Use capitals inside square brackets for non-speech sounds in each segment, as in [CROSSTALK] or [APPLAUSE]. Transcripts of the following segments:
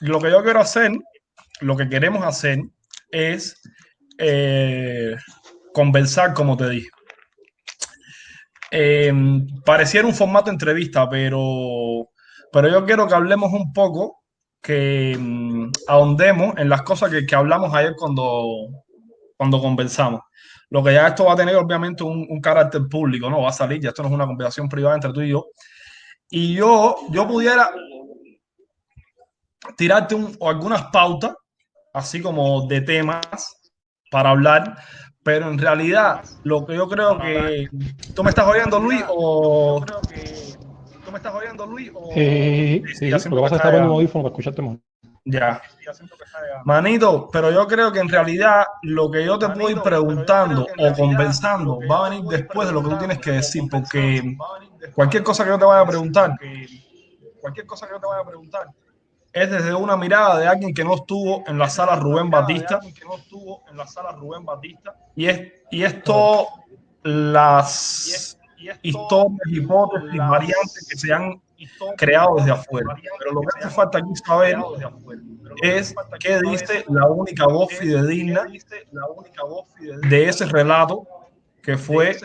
lo que yo quiero hacer, lo que queremos hacer es eh, conversar, como te dije. Eh, pareciera un formato entrevista, pero, pero yo quiero que hablemos un poco, que mm, ahondemos en las cosas que, que hablamos ayer cuando, cuando conversamos. Lo que ya esto va a tener obviamente un, un, carácter público, ¿no? Va a salir, ya esto no es una conversación privada entre tú y yo. Y yo, yo pudiera tirarte un, algunas pautas, así como de temas para hablar, pero en realidad lo que yo creo que... ¿Tú me estás oyendo, Luis? O... ¿Tú me estás oyendo, Luis? O... Sí, sí, sí, lo que pasa es que está poniendo un audífono para escucharte más. Ya. Manito, pero yo creo que en realidad lo que yo te puedo ir preguntando o conversando va a venir después de lo que tú tienes que decir, porque cualquier cosa que yo te vaya a preguntar, cualquier cosa que yo te vaya a preguntar, es desde una mirada de alguien que no estuvo en la sala Rubén Batista, y es, y esto las historias, hipótesis, variantes que se han creado desde afuera. Pero lo que hace falta aquí saber es qué dice la única voz fidedigna de ese relato que fue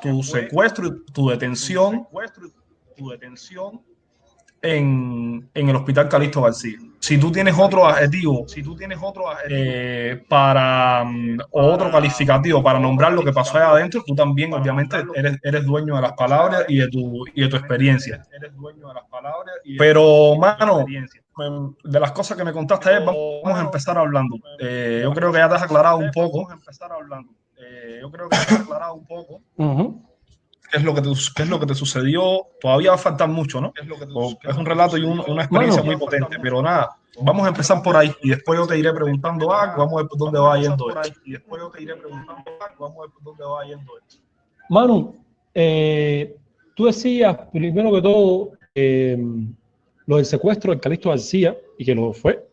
tu secuestro y tu detención en, en, el Hospital Calixto García. Si tú tienes otro adjetivo, si tú tienes otro eh, para um, otro calificativo para nombrar lo que pasó allá adentro, tú también obviamente eres, eres dueño de las palabras y de tu, y de tu experiencia. Eres dueño de las palabras Pero, mano, de las cosas que me contaste vamos a empezar hablando. Eh, yo creo que ya te has aclarado un poco. Vamos a empezar hablando. Yo creo que te has aclarado un poco. Qué es lo que te, qué es lo que te sucedió. Todavía va a faltar mucho, ¿no? Es, te, es un relato y un, una experiencia bueno, muy potente, pero nada, vamos a empezar por ahí y después yo te iré preguntando algo, vamos a ver por dónde va yendo esto. Y después yo te iré preguntando algo, vamos a ver por dónde va yendo esto. Manu, eh, tú decías, primero que todo, eh, lo del secuestro del Calixto García, y que lo fue,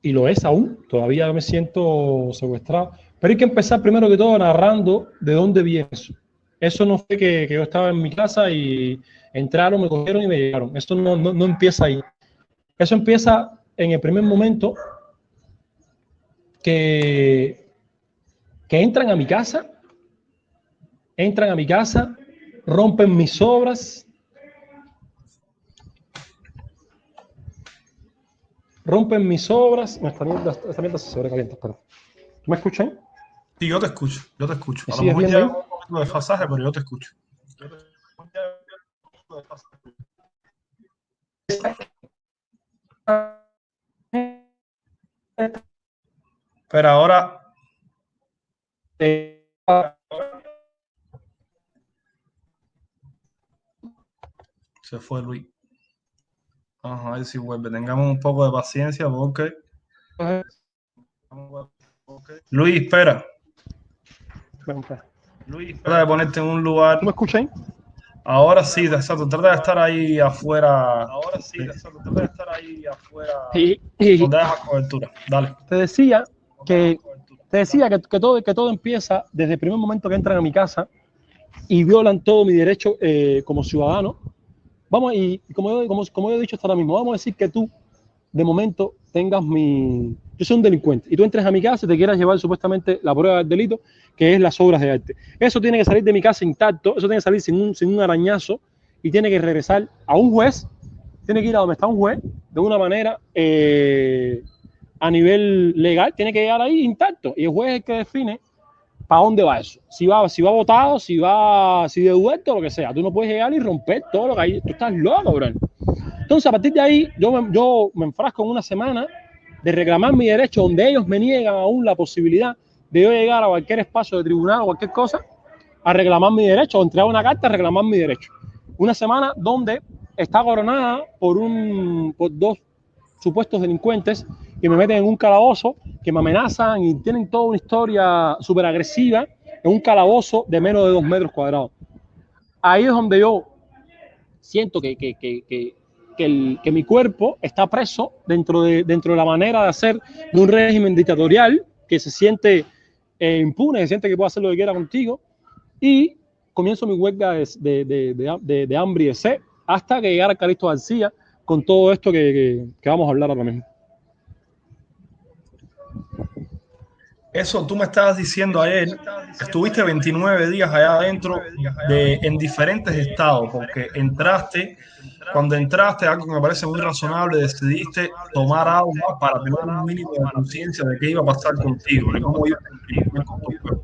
y lo es aún, todavía me siento secuestrado, pero hay que empezar primero que todo narrando de dónde viene eso. Eso no fue que, que, yo estaba en mi casa y entraron, me cogieron y me llegaron. Eso no, no, no, empieza ahí. Eso empieza en el primer momento que, que entran a mi casa, entran a mi casa, rompen mis obras, rompen mis obras. Esta mierda, esta mierda se sobrecalienta, espera. ¿Me escuchan? Sí, yo te escucho, yo te escucho. A lo mejor ya de fasaje, pero yo te escucho. Pero ahora. Se fue Luis. Vamos a ver si vuelve. Tengamos un poco de paciencia porque. Luis, espera. Luis, trata de ponerte en un lugar. ¿Me escuchan? Ahora sí, exacto. Trata de estar ahí afuera. Ahora sí, exacto. Trata de estar ahí afuera. Y, y donde dejas cobertura. Dale. Te decía que te decía que, que, todo, que todo empieza desde el primer momento que entran a mi casa y violan todo mi derecho eh, como ciudadano. Vamos, y como yo, como, como yo he dicho hasta ahora mismo, vamos a decir que tú, de momento, tengas mi, yo soy un delincuente y tú entres a mi casa y te quieras llevar supuestamente la prueba del delito, que es las obras de arte. Eso tiene que salir de mi casa intacto, eso tiene que salir sin un, sin un arañazo y tiene que regresar a un juez, tiene que ir a donde está un juez de una manera eh, a nivel legal, tiene que llegar ahí intacto y el juez es el que define para dónde va eso. Si va, si va votado, si va, si devuelto, lo que sea. Tú no puedes llegar y romper todo lo que hay. Tú estás loco, bro. Entonces, a partir de ahí, yo me, yo me enfrasco en una semana de reclamar mi derecho, donde ellos me niegan aún la posibilidad de yo llegar a cualquier espacio de tribunal o cualquier cosa a reclamar mi derecho o entregar una carta a reclamar mi derecho. Una semana donde está coronada por, un, por dos supuestos delincuentes que me meten en un calabozo, que me amenazan y tienen toda una historia súper agresiva en un calabozo de menos de dos metros cuadrados. Ahí es donde yo siento que, que, que, que que, mi cuerpo está preso dentro de, dentro de la manera de hacer de un régimen dictatorial que se siente eh, impune, se siente que puede hacer lo que quiera contigo y comienzo mi huelga de, de, de, hambre y de sed hasta que llegara Calixto García con todo esto que, que, que vamos a hablar ahora mismo. Eso tú me estabas diciendo ayer, estuviste 29 días allá adentro de, en diferentes estados, porque entraste, cuando entraste, algo que me parece muy razonable, decidiste tomar agua para tener un mínimo de conciencia de qué iba a pasar contigo, de cómo iba a.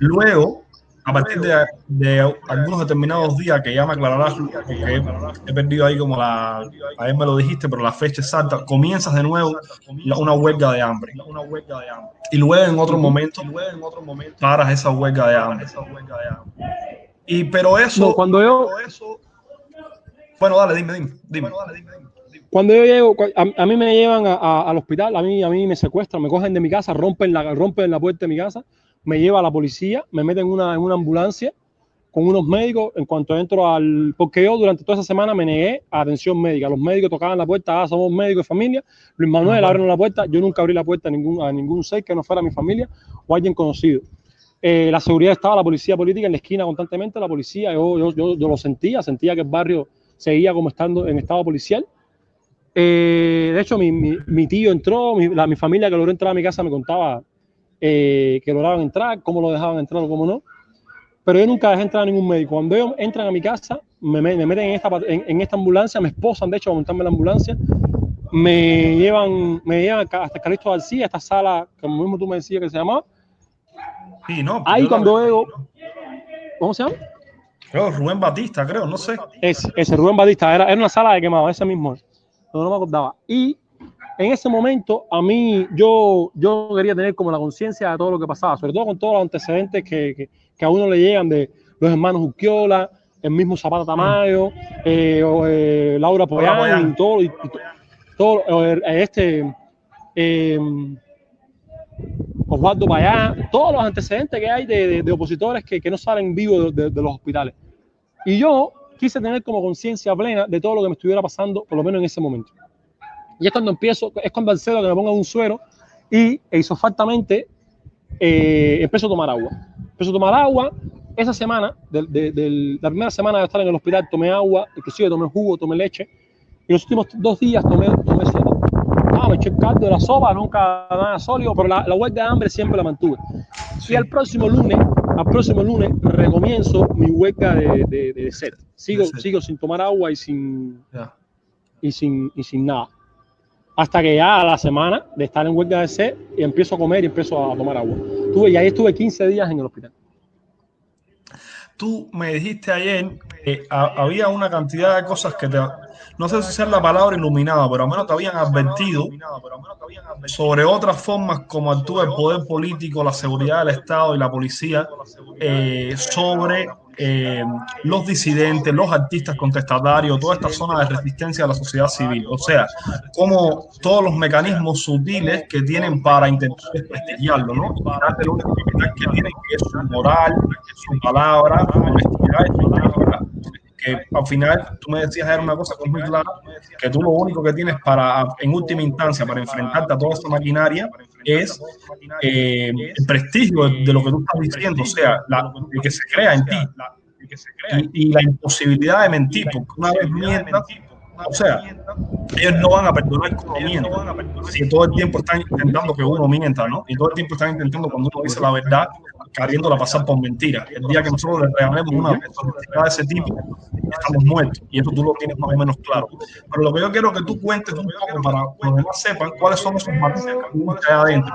Luego, a partir de, de, algunos determinados días que ya me aclararás, porque he, perdido ahí como la, a me lo dijiste, pero la fecha exacta, comienzas de nuevo una huelga de hambre. Y luego en otro momento, paras esa huelga de hambre. Y pero eso, no, cuando yo, bueno, dale, dime, dime, dime. Cuando yo llego, a, a mí me llevan a, a, al hospital, a mí, a mí me secuestran, me cogen de mi casa, rompen la, rompen la puerta de mi casa, me lleva a la policía, me meten en una, en una ambulancia con unos médicos. En cuanto entro al. Porque yo durante toda esa semana me negué a atención médica. Los médicos tocaban la puerta, ah, somos médicos de familia. Luis Manuel abrió la puerta. Yo nunca abrí la puerta a ningún, a ningún ser que no fuera mi familia o alguien conocido. Eh, la seguridad estaba, la policía política en la esquina constantemente. La policía, yo, yo, yo, yo lo sentía, sentía que el barrio seguía como estando en estado policial. Eh, de hecho, mi, mi, mi, tío entró, mi, la, mi familia que logró entrar a mi casa me contaba eh, que lograban entrar, cómo lo dejaban entrar o cómo no. Pero yo nunca dejé entrar a ningún médico. Cuando ellos entran a mi casa, me, me meten en esta, en, en, esta ambulancia, me esposan, de hecho, a montarme la ambulancia, me llevan, me llevan hasta Calixto García, esta sala, como mismo tú me decías que se llamaba. Sí, no. Ahí cuando veo, ¿cómo se llama? Creo, Rubén Batista, creo, no sé. Es, ese Rubén Batista, era, era una sala de quemado, ese mismo. No, no me acordaba. Y en ese momento a mí yo, yo quería tener como la conciencia de todo lo que pasaba, sobre todo con todos los antecedentes que, que, que a uno le llegan de los hermanos Urquiola, el mismo Zapata Tamayo, eh, o, eh, Laura Poyán, y todo, y, y todo eh, este eh, Osvaldo Payá, todos los antecedentes que hay de, de, de opositores que, que, no salen vivos de, de los hospitales. Y yo quise tener como conciencia plena de todo lo que me estuviera pasando, por lo menos en ese momento. Y es cuando empiezo, es cuando cedo que me ponga un suero y e isofactamente eh, empiezo a tomar agua. Empiezo a tomar agua. Esa semana, de, de, de, la primera semana de estar en el hospital, tomé agua, inclusive tomé jugo, tomé leche. Y los últimos dos días tomé, tomé sopa. Me eché el caldo de la sopa, nunca nada sólido, pero la, la huelga de hambre siempre la mantuve. Sí. Y al próximo lunes, al próximo lunes, recomienzo mi huelga de, de, de sed. Sigo, sí. sigo sin tomar agua y sin, yeah. y sin, y sin nada hasta que ya a la semana de estar en huelga de sed y empiezo a comer y empiezo a tomar agua. Tuve, y ahí estuve 15 días en el hospital. Tú me dijiste ayer que había una cantidad de cosas que te, no sé si es la palabra iluminada, pero al menos te habían advertido sobre otras formas como actúa el poder político, la seguridad del Estado y la policía eh, sobre eh, los disidentes, los artistas contestatarios, toda esta zona de resistencia a la sociedad civil. O sea, como todos los mecanismos sutiles que tienen para intentar desprestigiarlo, ¿no? Tienen que es su moral, su palabra que al final tú me decías era una cosa muy clara, que tú lo único que tienes para, en última instancia, para enfrentarte a toda esta maquinaria es eh, el prestigio de, lo que tú estás diciendo, o sea, la, el que se crea en ti y, y la imposibilidad de mentir, porque una vez mientas, o sea, ellos no van a perdonar que uno mienta. Si todo el tiempo están intentando que uno mienta, ¿no? Y todo el tiempo están intentando cuando uno dice la verdad, queriéndola pasar por mentira. El día que nosotros le regalemos una personalidad de ese tipo, estamos muertos. Y eso tú lo tienes más o menos claro. Pero lo que yo quiero que tú cuentes un poco para que los demás sepan cuáles son esos matices que hay adentro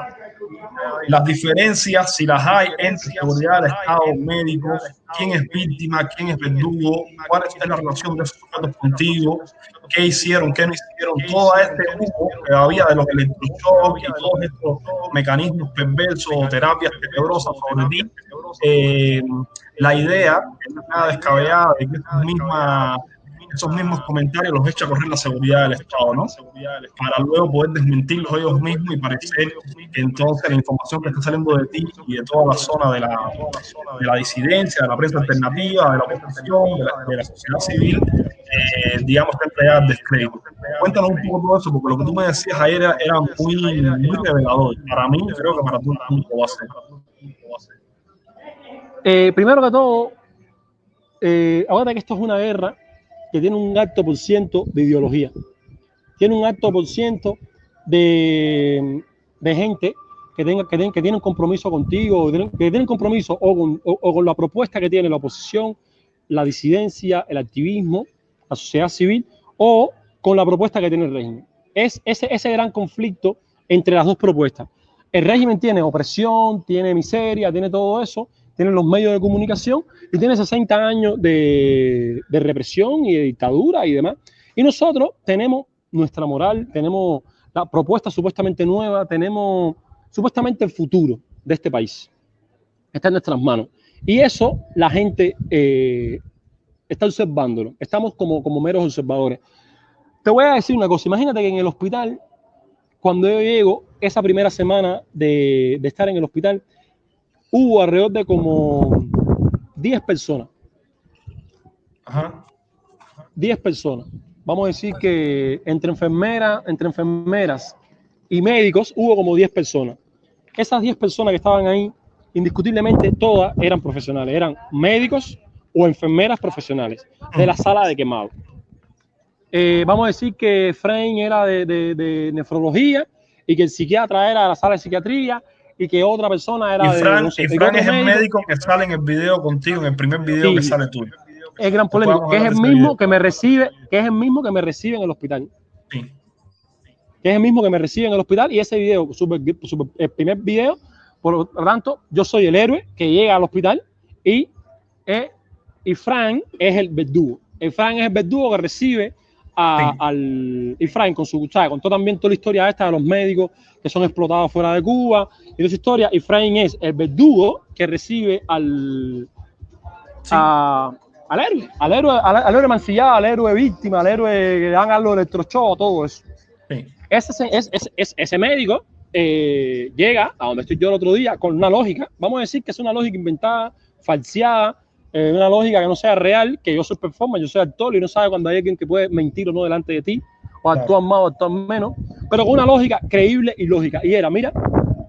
las diferencias, si las hay, entre seguridad Estado, médicos, quién es víctima, quién es verdugo, cuál es la relación de esos sujetos contigo, qué hicieron, qué no hicieron, todo este grupo que había de los electroshocks y todos estos mecanismos perversos o terapias tenebrosas sobre ti. Eh, la idea nada descabellada de que mismas esos mismos comentarios los echa a correr la seguridad del Estado, ¿no? Para luego poder desmentirlos ellos mismos y parecer que entonces la información que está saliendo de ti y de toda la zona de la, de la disidencia, de la prensa alternativa, de la oposición, de la, de la sociedad civil, eh, digamos, está entregada al descrédito. Cuéntanos un poco todo eso, porque lo que tú me decías ayer era, era muy, muy revelador. Para mí, creo que para tú también lo va a ser. Eh, primero que todo, eh, ahora que esto es una guerra, que tiene un alto por ciento de ideología. Tiene un alto por ciento de, de gente que, tenga, que, que tienen compromiso contigo, que tienen compromiso o con, o, con la propuesta que tiene la oposición, la disidencia, el activismo, la sociedad civil, o con la propuesta que tiene el régimen. Es ese, ese gran conflicto entre las dos propuestas. El régimen tiene opresión, tiene miseria, tiene todo eso, tiene los medios de comunicación y tiene 60 años de, de represión y de dictadura y demás. Y nosotros tenemos nuestra moral, tenemos la propuesta supuestamente nueva, tenemos supuestamente el futuro de este país. Está en nuestras manos. Y eso la gente eh, está observándolo. Estamos como, como meros observadores. Te voy a decir una cosa. Imagínate que en el hospital, cuando yo llego, esa primera semana de, de estar en el hospital, hubo alrededor de como 10 personas. Ajá. 10 personas. Vamos a decir que entre enfermeras, entre enfermeras y médicos hubo como 10 personas esas 10 personas que estaban ahí, indiscutiblemente todas eran profesionales, eran médicos o enfermeras profesionales de la sala de quemado. Eh, vamos a decir que Frank era de, nefrología y que el psiquiatra era de la sala de psiquiatría y que otra persona era y Frank, de. y Frank es el médico que sale en el video contigo, en el primer video que sale tú. Es gran polémico, que es el mismo que me recibe, que es el mismo que me recibe en el hospital. Sí que es el mismo que me recibe en el hospital y ese video, el primer video, por lo tanto, yo soy el héroe que llega al hospital y, eh, y Frank es el verdugo. El Frank es el verdugo que recibe al y Frank con su ¿sabes? contó también toda la historia esta de los médicos que son explotados fuera de Cuba y esa historia y Frank es el verdugo que recibe al al héroe al héroe al, héroe mancillado al héroe víctima al héroe que dan algo electroshock todo eso sí. Ese, ese médico eh, llega a donde estoy yo el otro día con una lógica, vamos a decir que es una lógica inventada, falseada, eh, una lógica que no sea real, que yo soy performance, yo soy actor y no sabe cuando hay alguien que puede mentir o no delante de ti, o actúa más o actúa menos, pero con una lógica creíble y lógica. Y era, mira,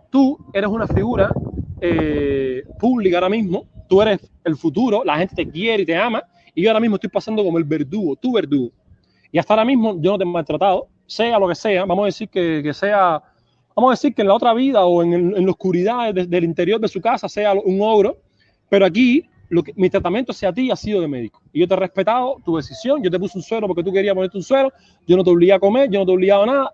tú eres una figura eh, pública ahora mismo, tú eres el futuro, la gente te quiere y te ama, y yo ahora mismo estoy pasando como el verdugo, tu verdugo. Y hasta ahora mismo yo no te he maltratado, sea lo que sea, vamos a decir que, sea, vamos a decir que en la otra vida o en, la oscuridad del interior de su casa sea un ogro, pero aquí lo que, mi tratamiento hacia ti ha sido de médico. Y yo te he respetado tu decisión, yo te puse un suero porque tú querías ponerte un suero, yo no te obligué a comer, yo no te he obligado a nada.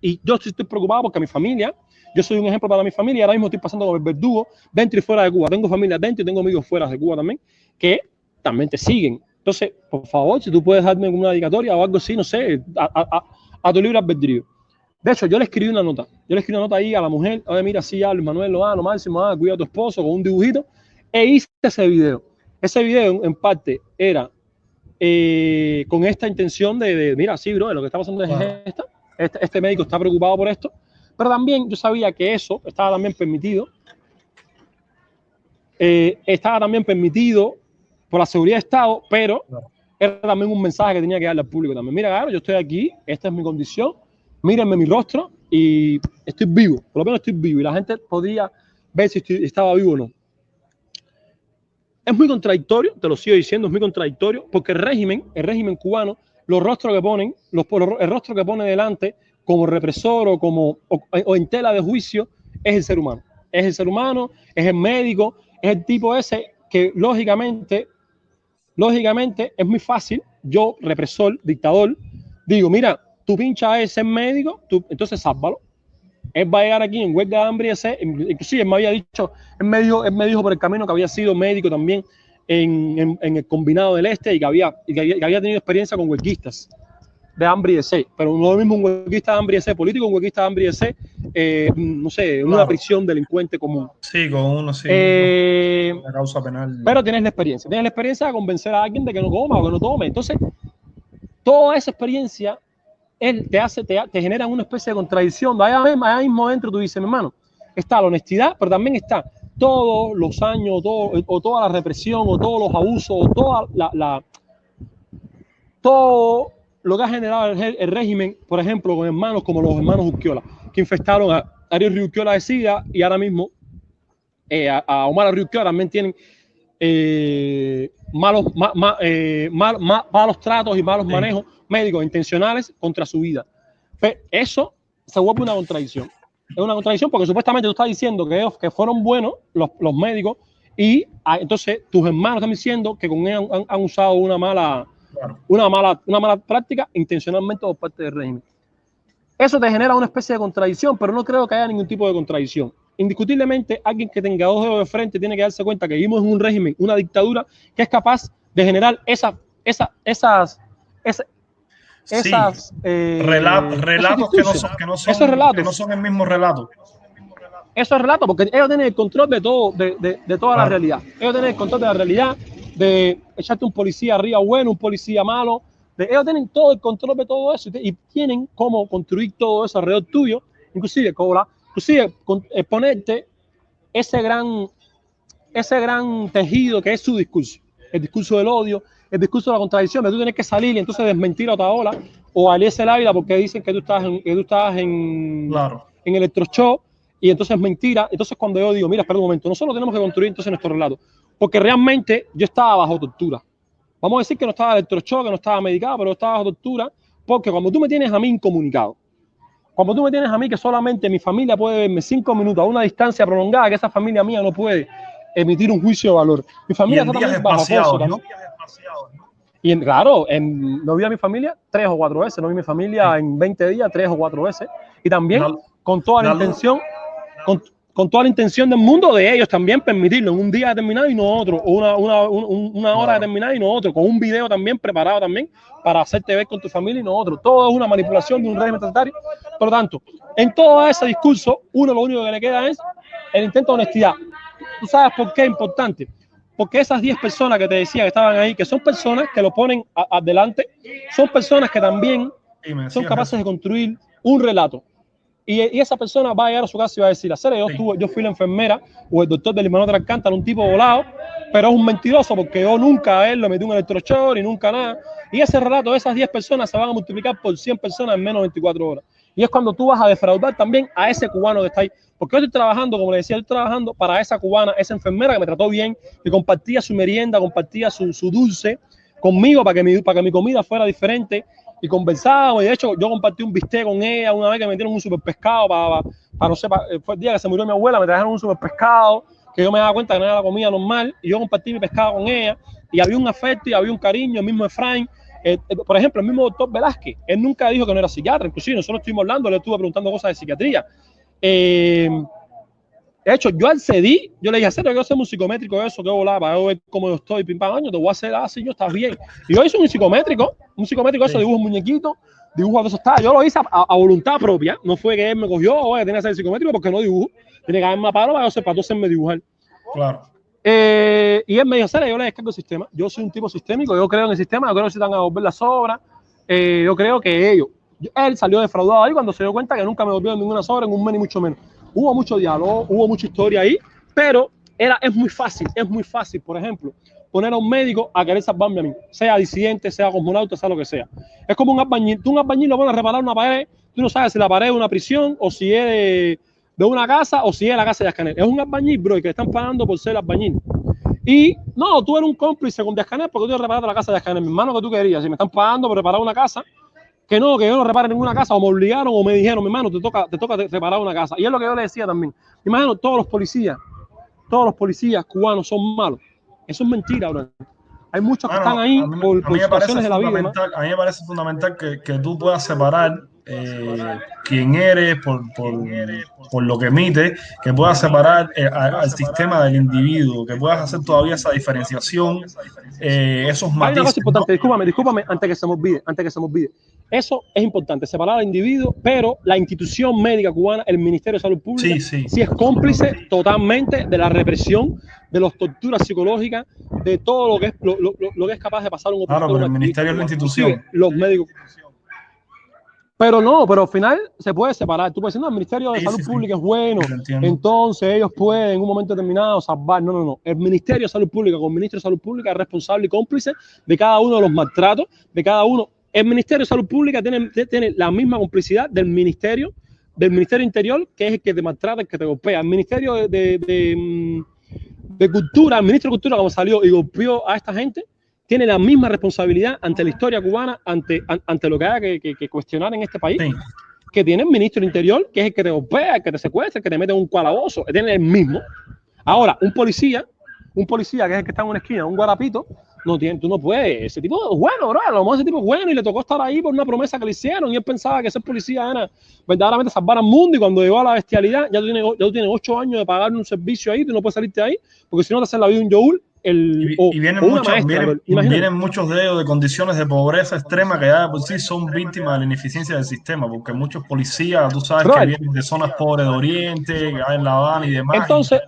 Y yo estoy preocupado porque mi familia, yo soy un ejemplo para mi familia, ahora mismo estoy pasando con el verdugo dentro y fuera de Cuba. Tengo familia dentro y tengo amigos fuera de Cuba también, que también te siguen. Entonces, por favor, si tú puedes darme una dedicatoria o algo así, no sé, a, tu libre albedrío. De hecho, yo le escribí una nota. Yo le escribí una nota ahí a la mujer. Oye, mira, sí, ya Luis Manuel lo lo máximo, ah, cuida a tu esposo con un dibujito. E hice ese video. Ese video, en parte, era eh, con esta intención de, mira, sí, bro, lo que está pasando es esto. Este, este médico está preocupado por esto. Pero también yo sabía que eso estaba también permitido. Eh, estaba también permitido por la seguridad de Estado, pero era también un mensaje que tenía que darle al público también. Mira, claro, yo estoy aquí, esta es mi condición, mírenme mi rostro y estoy vivo, por lo menos estoy vivo y la gente podía ver si estaba vivo o no. Es muy contradictorio, te lo sigo diciendo, es muy contradictorio, porque el régimen, el régimen cubano, los rostros que ponen, los, el rostro que pone delante como represor o como o en tela de juicio es el ser humano. Es el ser humano, es el médico, es el tipo ese que lógicamente Lógicamente, es muy fácil, yo, represor, dictador, digo, mira, tu pincha es ser médico, tú, entonces sálvalo. Él va a llegar aquí en huelga de hambre y ese, inclusive él me había dicho, él me, dijo, él me dijo por el camino que había sido médico también en, en, el combinado del este y que había, y que había, tenido experiencia con huelguistas de hambre y de sed, pero no lo mismo un huelguista de hambre y de sed político, un huelguista de hambre y de sed, eh, no sé, una prisión delincuente común. Sí, con uno, sí. Eh, causa penal. Pero tienes la experiencia, tienes la experiencia de convencer a alguien de que no coma o que no tome. Entonces, toda esa experiencia él te hace, te, te genera una especie de contradicción. Allá, allá mismo dentro tú dices, mi hermano, está la honestidad, pero también está todos los años, o toda la represión, o todos los abusos, o toda la, la todo lo que ha generado el, régimen, por ejemplo, con hermanos como los hermanos Urquiola, que infestaron a Ariel Urquiola de SIDA y ahora mismo eh, a, Omar Urquiola también tienen eh, malos, eh, malos tratos y malos manejos médicos intencionales contra su vida. Pero eso se vuelve una contradicción. Es una contradicción porque supuestamente tú estás diciendo que, ellos, que fueron buenos los, los médicos y ah, entonces tus hermanos están diciendo que con ellos han, usado una mala, una, mala, una mala práctica intencionalmente por parte del régimen. Eso te genera una especie de contradicción, pero no creo que haya ningún tipo de contradicción. Indiscutiblemente, alguien que tenga dos dedos de frente tiene que darse cuenta que vivimos en un régimen, una dictadura, que es capaz de generar esa, esa, esas, esas, esas eh, relatos, que, no son, que, no son, relatos. que no son el mismo relato. Esos relatos, porque ellos tienen el control de todo, de, de, de toda la realidad. Ellos tienen el control de la realidad, de echarte un policía arriba bueno, un policía malo, ellos tienen todo el control de todo eso y, tienen cómo construir todo eso alrededor tuyo, inclusive cobra, inclusive eh, ponerte ese gran, ese gran tejido que es su discurso, el discurso del odio, el discurso de la contradicción, de tú tienes que salir y entonces desmentir a otra ola o a Alice Ávila porque dicen que tú estás en, que tú estás en, claro. en electroshock y entonces es mentira. Entonces cuando yo digo, mira, espera un momento, nosotros tenemos que construir entonces nuestro relato, porque realmente yo estaba bajo tortura. Vamos a decir que no estaba electroshock, que no estaba medicado, pero estaba bajo tortura, porque cuando tú me tienes a mí incomunicado, cuando tú me tienes a mí que solamente mi familia puede verme cinco minutos a una distancia prolongada, que esa familia mía no puede emitir un juicio de valor. Mi familia está también bajo ¿no? Y en, claro, en, no vi a mi familia tres o cuatro veces, no vi a mi familia en 20 días tres o cuatro veces. Y también con toda la intención, con, con toda la intención del mundo de ellos también permitirlo en un día determinado y no otro, o una, una, una hora determinada y no otro, con un video también preparado también para hacerte ver con tu familia y no otro. Todo es una manipulación de un régimen totalitario. Por lo tanto, en todo ese discurso, uno lo único que le queda es el intento de honestidad. ¿Tú sabes por qué es importante? Porque esas 10 personas que te decía que estaban ahí, que son personas que lo ponen adelante, son personas que también son capaces de construir un relato, y, esa persona va a llegar a su casa y va a decir, hacer yo, estuve, yo fui la enfermera o el doctor del hermano de Alcántara, un tipo volado, pero es un mentiroso porque yo nunca a él le metí un electrochoque y nunca nada. Y ese relato de esas 10 personas se van a multiplicar por 100 personas en menos de 24 horas. Y es cuando tú vas a defraudar también a ese cubano que está ahí. Porque yo estoy trabajando, como le decía, estoy trabajando para esa cubana, esa enfermera que me trató bien, que compartía su merienda, compartía su, su dulce conmigo para que, mi, para que mi comida fuera diferente y conversábamos. Y de hecho, yo compartí un bistec con ella una vez que me dieron un super pescado para, para, no sé, eh, fue el día que se murió mi abuela, me trajeron un super pescado que yo me daba cuenta que no era la comida normal y yo compartí mi pescado con ella y había un afecto y había un cariño, el mismo Efraín. Eh, eh, por ejemplo, el mismo doctor Velázquez, él nunca dijo que no era psiquiatra, inclusive nosotros estuvimos hablando, le estuve preguntando cosas de psiquiatría. De hecho, yo accedí, yo le dije, hacer yo hacer un psicométrico de eso, que volaba, para ver cómo yo estoy, pim pam, año, te voy a hacer así, yo estás bien. Y yo hice un psicométrico, un psicométrico eso, dibujo muñequitos, dibujo de eso está. Yo lo hice a, voluntad propia, no fue que él me cogió, oye, tenía que hacer el psicométrico porque no dibujo, tiene que haberme paro para, para hacerme dibujar. Claro. Eh, y él me dijo, Sara, yo le descargo el sistema, yo soy un tipo sistémico, yo creo en el sistema, yo creo que se van a volver las obras, eh, yo creo que ellos, él salió defraudado ahí cuando se dio cuenta que nunca me volvió ninguna sobra en un mes ni mucho menos. Hubo mucho diálogo, hubo mucha historia ahí, pero era, es muy fácil, es muy fácil, por ejemplo, poner a un médico a querer salvarme a mí, sea disidente, sea cosmonauta, sea lo que sea. Es como un albañil, tú un albañil lo pones a reparar una pared, tú no sabes si la pared es una prisión o si es de, una casa o si es la casa de Ascanel. Es un albañil, bro, y que están pagando por ser albañil. Y no, tú eres un cómplice con Ascanel porque tú reparado la casa de Ascanel, mi hermano, que tú querías. Si me están pagando por reparar una casa, que no, que yo no repare ninguna casa, o me obligaron o me dijeron, mi hermano, te toca, te toca reparar una casa. Y es lo que yo le decía también. Imagino, todos los policías, todos los policías cubanos son malos. Eso es mentira, bro. Hay muchos que están ahí por, situaciones de la vida. A mí me parece fundamental que, que tú puedas separar eh, quién eres, por, por, por, lo que emite, que puedas separar eh, al sistema del individuo, que puedas hacer todavía esa diferenciación, eh, esos matices. Hay una cosa importante, discúlpame, discúlpame, antes que se me olvide, antes que se me olvide. Eso es importante, separar al individuo, pero la institución médica cubana, el Ministerio de Salud Pública, sí, sí. es cómplice totalmente de la represión, de las torturas psicológicas, de todo lo que es, lo, lo, lo que es capaz de pasar un Claro, pero el Ministerio es la institución. Los médicos. Pero no, pero al final se puede separar. Tú puedes decir, no, el Ministerio de Salud Pública es bueno, entonces ellos pueden en un momento determinado salvar. No, no, no. El Ministerio de Salud Pública con el Ministro de Salud Pública es responsable y cómplice de cada uno de los maltratos, de cada uno el Ministerio de Salud Pública tiene, tiene la misma complicidad del Ministerio, del Ministerio Interior, que es el que te maltrata, el que te golpea. El Ministerio de, de, de Cultura, el ministro de Cultura, como salió y golpeó a esta gente, tiene la misma responsabilidad ante la historia cubana, ante, ante lo que haya que, que, cuestionar en este país, que tiene el ministro del Interior, que es el que te golpea, el que te secuestra, el que te mete en un calabozo, tiene el mismo. Ahora, un policía, un policía que es el que está en una esquina, un guarapito, no tiene, tú no puedes. Ese tipo bueno, bro. A lo mejor ese tipo es bueno y le tocó estar ahí por una promesa que le hicieron y él pensaba que ser policía era verdaderamente salvar al mundo y cuando llegó a la bestialidad, ya tú tienes, ya tú tienes ocho años de pagar un servicio ahí, tú no puedes salirte ahí, porque si no te hacen la vida un Joel el, y, vienen, muchos, vienen, muchos de ellos de condiciones de pobreza extrema que ya por sí son víctimas de la ineficiencia del sistema, porque muchos policías, tú sabes, que vienen de zonas pobres de Oriente, que hay en La Habana y demás. Entonces,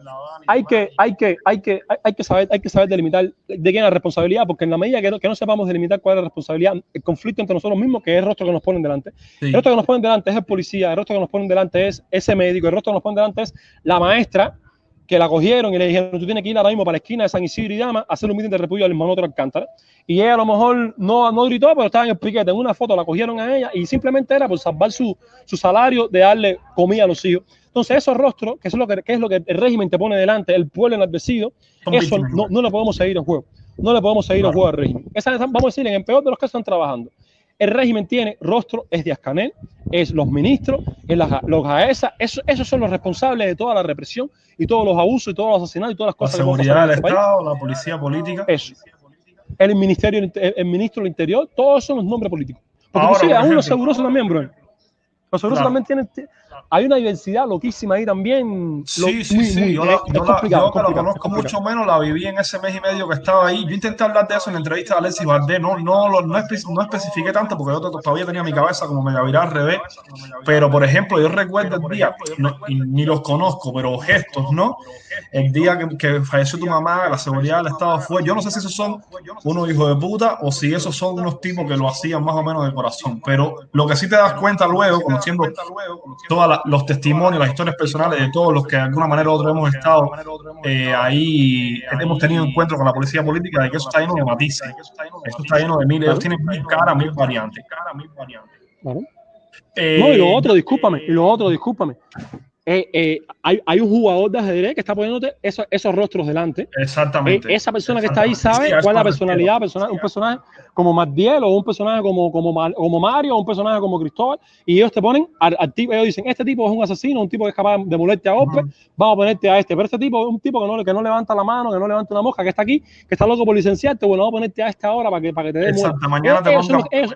hay que, hay que, hay que, hay que saber, hay que saber delimitar de quién es la responsabilidad, porque en la medida que no, que no sepamos delimitar cuál es la responsabilidad, el conflicto entre nosotros mismos, que es el rostro que nos ponen delante. El rostro que nos ponen delante es el policía, el rostro que nos ponen delante es ese médico, el rostro que nos ponen delante es la maestra que la cogieron y le dijeron, tú tienes que ir ahora mismo para la esquina de San Isidro y Dama a hacer un meeting de repudio al hermano otro Alcántara. Y ella a lo mejor no, no gritó, pero estaba en el piquete. En una foto la cogieron a ella y simplemente era por salvar su, su salario de darle comida a los hijos. Entonces, esos rostros, que es lo que, es lo que el régimen te pone delante, el pueblo enardecido, eso no, no le podemos seguir el juego. No le podemos seguir el juego al régimen. Vamos a decir, en el peor de los casos están trabajando. El régimen tiene rostro, es Díaz Canel, es los ministros, es los AESA, esos son los responsables de toda la represión y todos los abusos y todos los asesinatos y todas las cosas. La seguridad del este Estado, la policía política. Eso. El ministerio, el ministro del Interior, todos son los nombres políticos. Porque sí, aún los seguros también, bro. Los seguros también tienen, hay una diversidad loquísima ahí también. Sí, sí, sí. yo, la, yo, que lo conozco mucho menos, la viví en ese mes y medio que estaba ahí. Yo intenté hablar de eso en la entrevista de Alexis Valdés. No, no, no, no, especifiqué tanto porque yo todavía tenía mi cabeza como mega viral al revés. Pero, por ejemplo, yo recuerdo el día, ni los conozco, pero gestos, ¿no? El día que, que, falleció tu mamá, la seguridad del Estado fue. Yo no sé si esos son unos hijos de puta o si esos son unos tipos que lo hacían más o menos de corazón. Pero lo que sí te das cuenta luego, conociendo todas los testimonios, las historias personales de todos los que de alguna manera u otra hemos estado eh, ahí, hemos tenido encuentro con la policía política, de que eso está lleno de matices, eso está lleno de mil, ellos tienen mil caras, mil variantes. Eh, no, y lo otro, discúlpame, y lo otro, discúlpame. Eh, eh, hay, hay, un jugador de ajedrez que está poniéndote esos, esos rostros delante. Exactamente. Eh, esa persona que está ahí sabe cuál es la personalidad, persona, un personaje como Magdiel o un personaje como, como, como Mario o un personaje como Cristóbal. Y ellos te ponen al, tipo, ellos dicen, este tipo es un asesino, un tipo que es capaz de molerte a golpe, vamos a ponerte a este. Pero este tipo es un tipo que no, que no levanta la mano, que no levanta una mosca, que está aquí, que está loco por licenciarte, bueno, vamos a ponerte a esta hora para que, para que te dé Exacto, mañana te pongan ellos,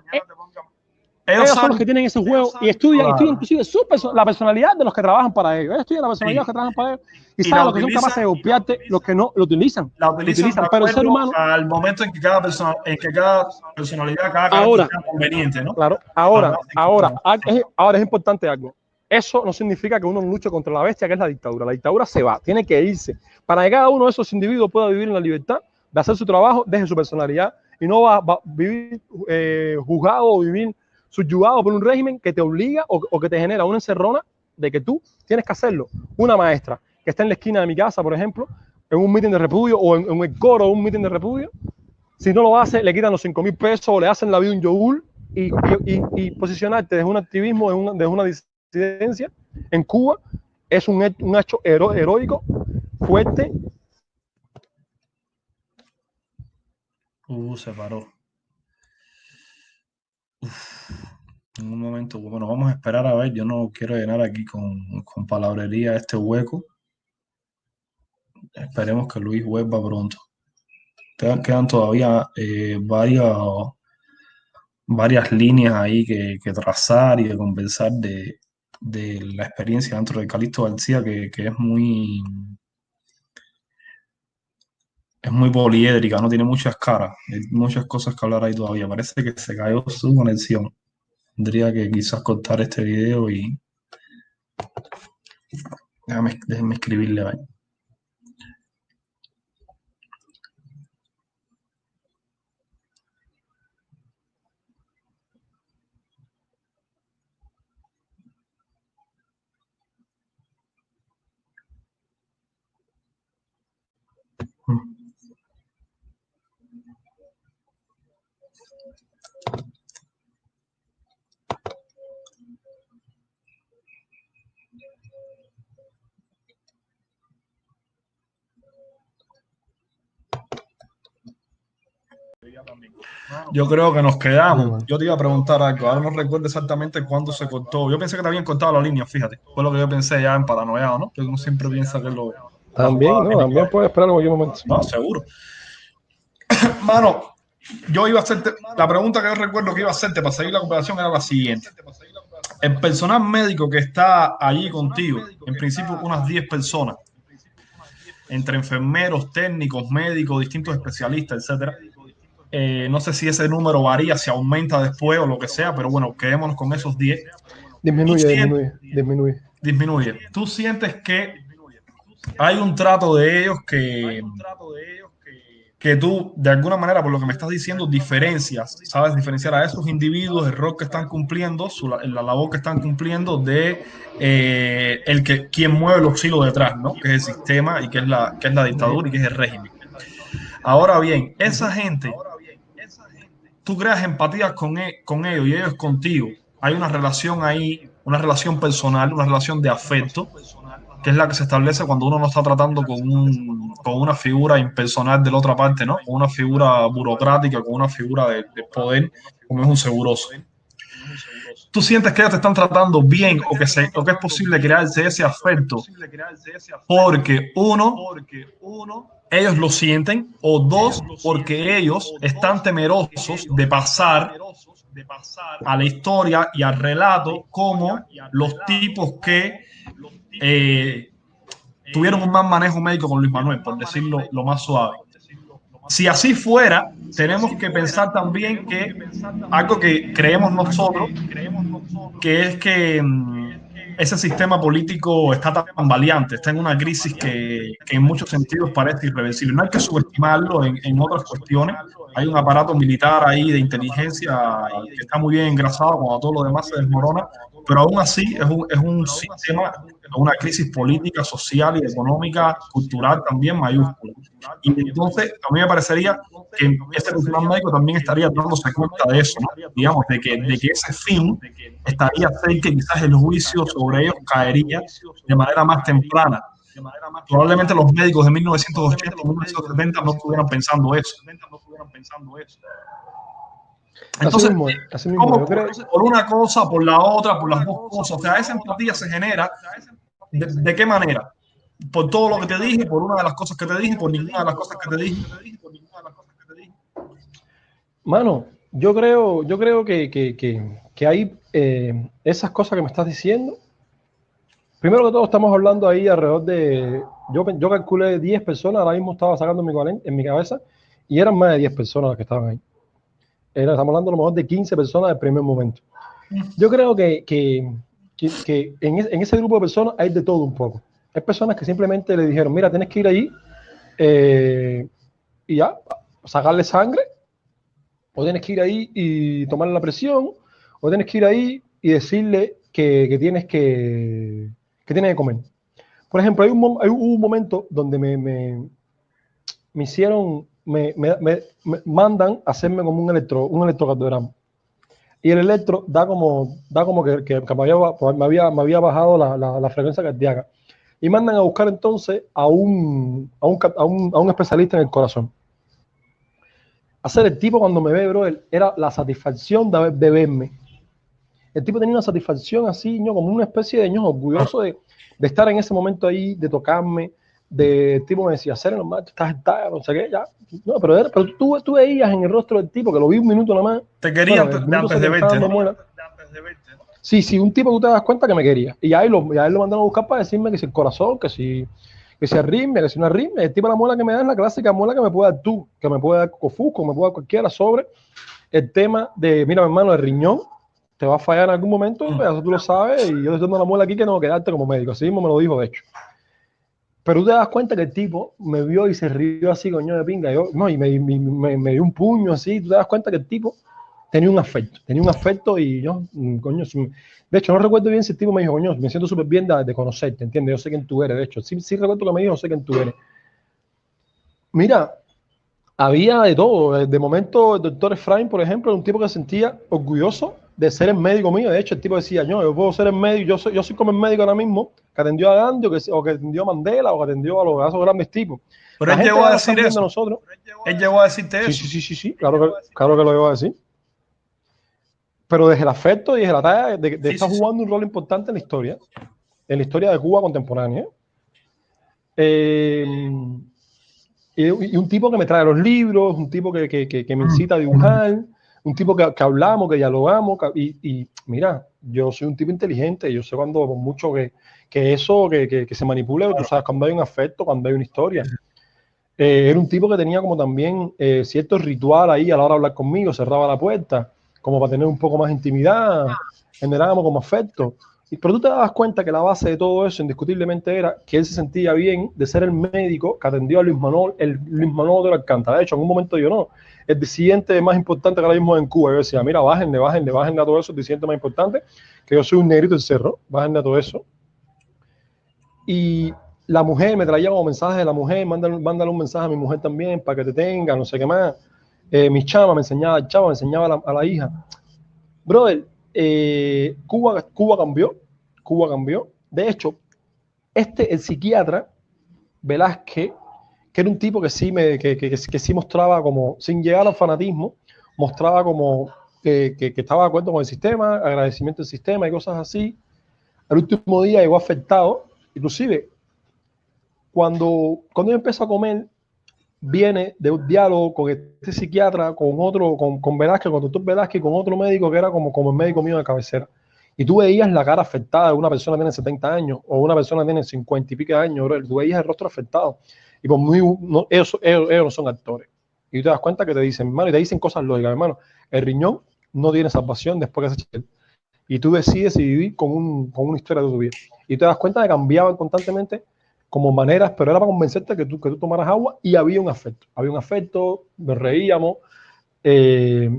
son los que tienen ese juego y estudian, estudian inclusive su la personalidad de los que trabajan para ellos. Ellos estudian la personalidad de los que trabajan para ellos y, saben lo que son capaces de golpearte, los que no lo utilizan. La utilizan, pero el ser humano. Al momento en que cada, persona, en que cada personalidad, cada ahora, sea conveniente, ¿no? Claro, ahora, ahora, es, ahora es importante algo. Eso no significa que uno luche contra la bestia que es la dictadura. La dictadura se va, tiene que irse. Para que cada uno de esos individuos pueda vivir en la libertad de hacer su trabajo desde su personalidad y no va, a vivir eh, juzgado o vivir subyugado por un régimen que te obliga o, que te genera una encerrona de que tú tienes que hacerlo. Una maestra que está en la esquina de mi casa, por ejemplo, en un mitin de repudio o en, el coro de un mitin de repudio, si no lo hace, le quitan los 5 mil pesos o le hacen la vida un yogur y, y, posicionarte desde un activismo, desde una, disidencia en Cuba es un, un hecho heroico, fuerte. Uh, se paró. En un momento, bueno, vamos a esperar a ver. Yo no quiero llenar aquí con, con palabrería este hueco. Esperemos que Luis vuelva pronto. Quedan, todavía eh, varias, varias líneas ahí que, trazar y de conversar de, la experiencia dentro de Calixto García, que, que es muy, es muy poliédrica, no tiene muchas caras, hay muchas cosas que hablar ahí todavía. Parece que se cayó su conexión. Tendría que quizás cortar este video y déjame, déjenme escribirle ahí. Yo creo que nos quedamos. Yo te iba a preguntar algo. Ahora no recuerdo exactamente cuándo se cortó. Yo pensé que te habían cortado la línea, fíjate. Fue lo que yo pensé ya en paranoiado, ¿no? Que uno siempre piensa que lo. También, ¿no? También puede esperar en cualquier momento. No, seguro. [COUGHS] Mano, yo iba a hacerte. La pregunta que yo recuerdo que iba a hacerte para seguir la conversación era la siguiente. El personal médico que está allí contigo, en principio unas 10 personas, entre enfermeros, técnicos, médicos, distintos especialistas, etcétera. Eh, no sé si ese número varía, si aumenta después o lo que sea, pero bueno, quedémonos con esos 10. Disminuye, disminuye, disminuye. Disminuye. ¿Tú sientes que hay un trato de ellos que, que tú, de alguna manera, por lo que me estás diciendo, diferencias, sabes diferenciar a esos individuos, el rol que están cumpliendo, su, la labor que están cumpliendo de eh, el que quien mueve los hilos detrás, ¿no? Que es el sistema y que es la, que es la dictadura y que es el régimen. Ahora bien, esa gente, tú creas empatía con, e, con ellos y ellos contigo. Hay una relación ahí, una relación personal, una relación de afecto que es la que se establece cuando uno no está tratando con, un, con una figura impersonal de la otra parte, ¿no? Con una figura burocrática, con una figura de, poder, como es un seguroso. ¿Tú sientes que ellos te están tratando bien o que, se, o que es posible crearse ese afecto? Porque uno, ellos lo sienten, o dos, porque ellos están temerosos de pasar a la historia y al relato como los tipos que eh, tuvieron un mal manejo médico con Luis Manuel, por decirlo lo más suave. Si así fuera, tenemos que pensar también que algo que creemos nosotros, que es que mm, ese sistema político está tan valiente, está en una crisis que, en muchos sentidos parece irreversible. No hay que subestimarlo en, en, otras cuestiones. Hay un aparato militar ahí de inteligencia que está muy bien engrasado cuando todo lo demás se desmorona, pero aún así es un, es un sistema una crisis política, social y económica, cultural también mayúscula. Y entonces a mí me parecería que este personal médico también estaría dándose cuenta de eso, digamos, de que, de que ese fin estaría cerca que quizás el juicio sobre ellos caería de manera más temprana. Probablemente los médicos de 1980 o 1970 no estuvieran pensando eso. Entonces, por una cosa, por la otra, por las dos cosas, o sea, esa empatía se genera ¿De, qué manera? Por todo lo que te dije, por una de las cosas que te dije, por ninguna de las cosas que te dije. Mano, yo creo, yo creo que, que, que, hay eh, esas cosas que me estás diciendo. Primero que todo, estamos hablando ahí alrededor de. Yo, yo calculé 10 personas, ahora mismo estaba sacando mi, en mi cabeza, y eran más de 10 personas las que estaban ahí. Era, estamos hablando a lo mejor de 15 personas del primer momento. Yo creo que, que, que, en, ese grupo de personas hay de todo un poco. Hay personas que simplemente le dijeron, mira, tienes que ir allí eh, y ya, sacarle sangre, o tienes que ir ahí y tomarle la presión, o tienes que ir ahí y decirle que, tienes que, que tienes que comer. Por ejemplo, hay un, momento donde me, me, me hicieron, me, me, mandan a hacerme como un, electro, un electrocardiograma y el electro da como, da como que, que, me, había, había, me, había, bajado la, la, la, frecuencia cardíaca. Y mandan a buscar entonces a un, a un, a un, a un especialista en el corazón. Hacer el tipo cuando me ve, bro, era la satisfacción de, de, verme. El tipo tenía una satisfacción así, ¿no? como una especie de ño, orgulloso de, de estar en ese momento ahí, de tocarme, de tipo me decía, hacer normal, tú estás, estás, no sé qué, ya. No, pero, pero tú, tú veías en el rostro del tipo, que lo vi un minuto nada más. Te quería antes, de verte, Sí, sí, un tipo que tú te das cuenta que me quería. Y ahí lo, y ahí lo mandaron a buscar para decirme que si el corazón, que si, que si arritmia, que si no arritmia. El tipo de la muela que me da es la clásica muela que me puede dar tú, que me puede dar Cofusco, me puede dar cualquiera sobre el tema de, mira, mi hermano, el riñón te va a fallar en algún momento, mm. eso tú lo sabes, y yo estoy dando la muela aquí que no quedarte como médico. Así mismo me lo dijo, de hecho. Pero tú te das cuenta que el tipo me vio y se rió así, coño de pinga. Yo, no, y me, me, me, dio un puño así. Tú te das cuenta que el tipo tenía un afecto. Tenía un afecto y yo, mm, coño, de hecho, no recuerdo bien si el tipo me dijo, coño, me siento súper bien de, conocerte, ¿entiendes? Yo sé quién tú eres, de hecho. Sí, sí recuerdo que me dijo, no sé quién tú eres. Mira, había de todo. De momento, el doctor Efraín, por ejemplo, era un tipo que se sentía orgulloso de ser el médico mío. De hecho, el tipo decía, yo, yo puedo ser el médico, yo soy, yo soy como el médico ahora mismo, que atendió a Gandhi, o que, o que atendió a Mandela, o que atendió a los esos grandes tipos. Pero él llegó a decir eso. Nosotros. Él llegó a decirte eso. Sí, sí, sí, sí, claro que, claro que lo llegó a decir. Pero desde el afecto y desde la talla de, de estar jugando un rol importante en la historia, en la historia de Cuba contemporánea. Eh, y, un tipo que me trae los libros, un tipo que, que, que me incita a dibujar, un tipo que, hablamos, que dialogamos, y, y, mira, yo soy un tipo inteligente, yo sé cuando mucho que, que eso, que, se manipule, tú sabes, cuando hay un afecto, cuando hay una historia. Eh, era un tipo que tenía como también eh, cierto ritual ahí a la hora de hablar conmigo, cerraba la puerta, como para tener un poco más intimidad, generábamos como afecto. Pero tú te das cuenta que la base de todo eso indiscutiblemente era que él se sentía bien de ser el médico que atendió a Luis Manuel, el Luis Manuel de la Alcántara. De hecho, en un momento yo no, el disidente más importante que ahora mismo en Cuba. Yo decía, mira, bájenle, bájenle, bájenle a todo eso, el disidente más importante, que yo soy un negrito del cerro, bájenle a todo eso. Y la mujer me traía como mensajes de la mujer, mándale, mándale, un mensaje a mi mujer también para que te tenga, no sé qué más. Eh, mi chama me enseñaba, chava me enseñaba a la hija. Brother, eh, Cuba, Cuba cambió, Cuba cambió. De hecho, este, el psiquiatra Velázquez, que era un tipo que sí, me, que, sí mostraba como, sin llegar al fanatismo, mostraba como que, estaba de acuerdo con el sistema, agradecimiento al sistema y cosas así. El último día llegó afectado, inclusive cuando, cuando yo empezó a comer, viene de un diálogo con este psiquiatra, con otro, con, con Velázquez, con doctor Velázquez, con otro médico que era como, como el médico mío de cabecera. Y tú veías la cara afectada de una persona que tiene 70 años o una persona que tiene 50 y pico años, bro. tú veías el rostro afectado. Y por muy, no, ellos, ellos, no son actores. Y tú te das cuenta que te dicen, hermano, y te dicen cosas lógicas, hermano. El riñón no tiene salvación después que se Y tú decides vivir con, un, con una historia de tu vida. Y te das cuenta de que cambiaban constantemente como maneras, pero era para convencerte que tú, que tú tomaras agua y había un afecto. Había un afecto, nos reíamos. Eh,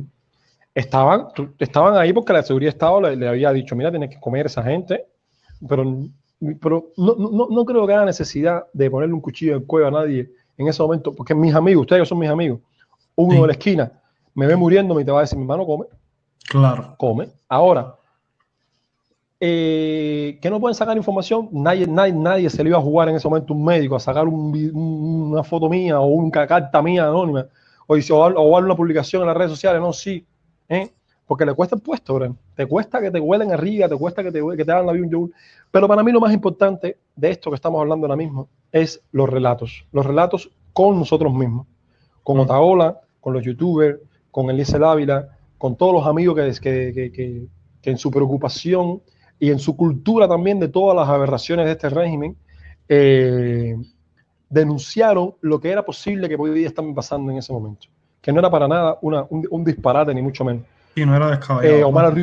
estaban, estaban ahí porque la seguridad de Estado le, había dicho, mira, tienes que comer esa gente, pero, pero no, no, no, creo que haya necesidad de ponerle un cuchillo en el cuello a nadie en ese momento, porque mis amigos, ustedes son mis amigos, uno de la esquina me ve muriendo y te va a decir, mi hermano, come. Claro. Come. Ahora, eh, que no pueden sacar información, nadie, nadie, nadie se le iba a jugar en ese momento un médico a sacar una foto mía o una carta mía anónima o, o, o, una publicación en las redes sociales, no, sí, ¿eh? porque le cuesta el puesto, bro. te cuesta que te huelen arriba, te cuesta que te, que te hagan la vida un pero para mí lo más importante de esto que estamos hablando ahora mismo es los relatos, los relatos con nosotros mismos, con. Otaola, con los youtubers, con Elise Ávila, con todos los amigos que, que, que, que en su preocupación y en su cultura también de todas las aberraciones de este régimen, eh, denunciaron lo que era posible que podía estar pasando en ese momento. Que no era para nada una, un, disparate, ni mucho menos. Y no era descabellado. Eh, Omar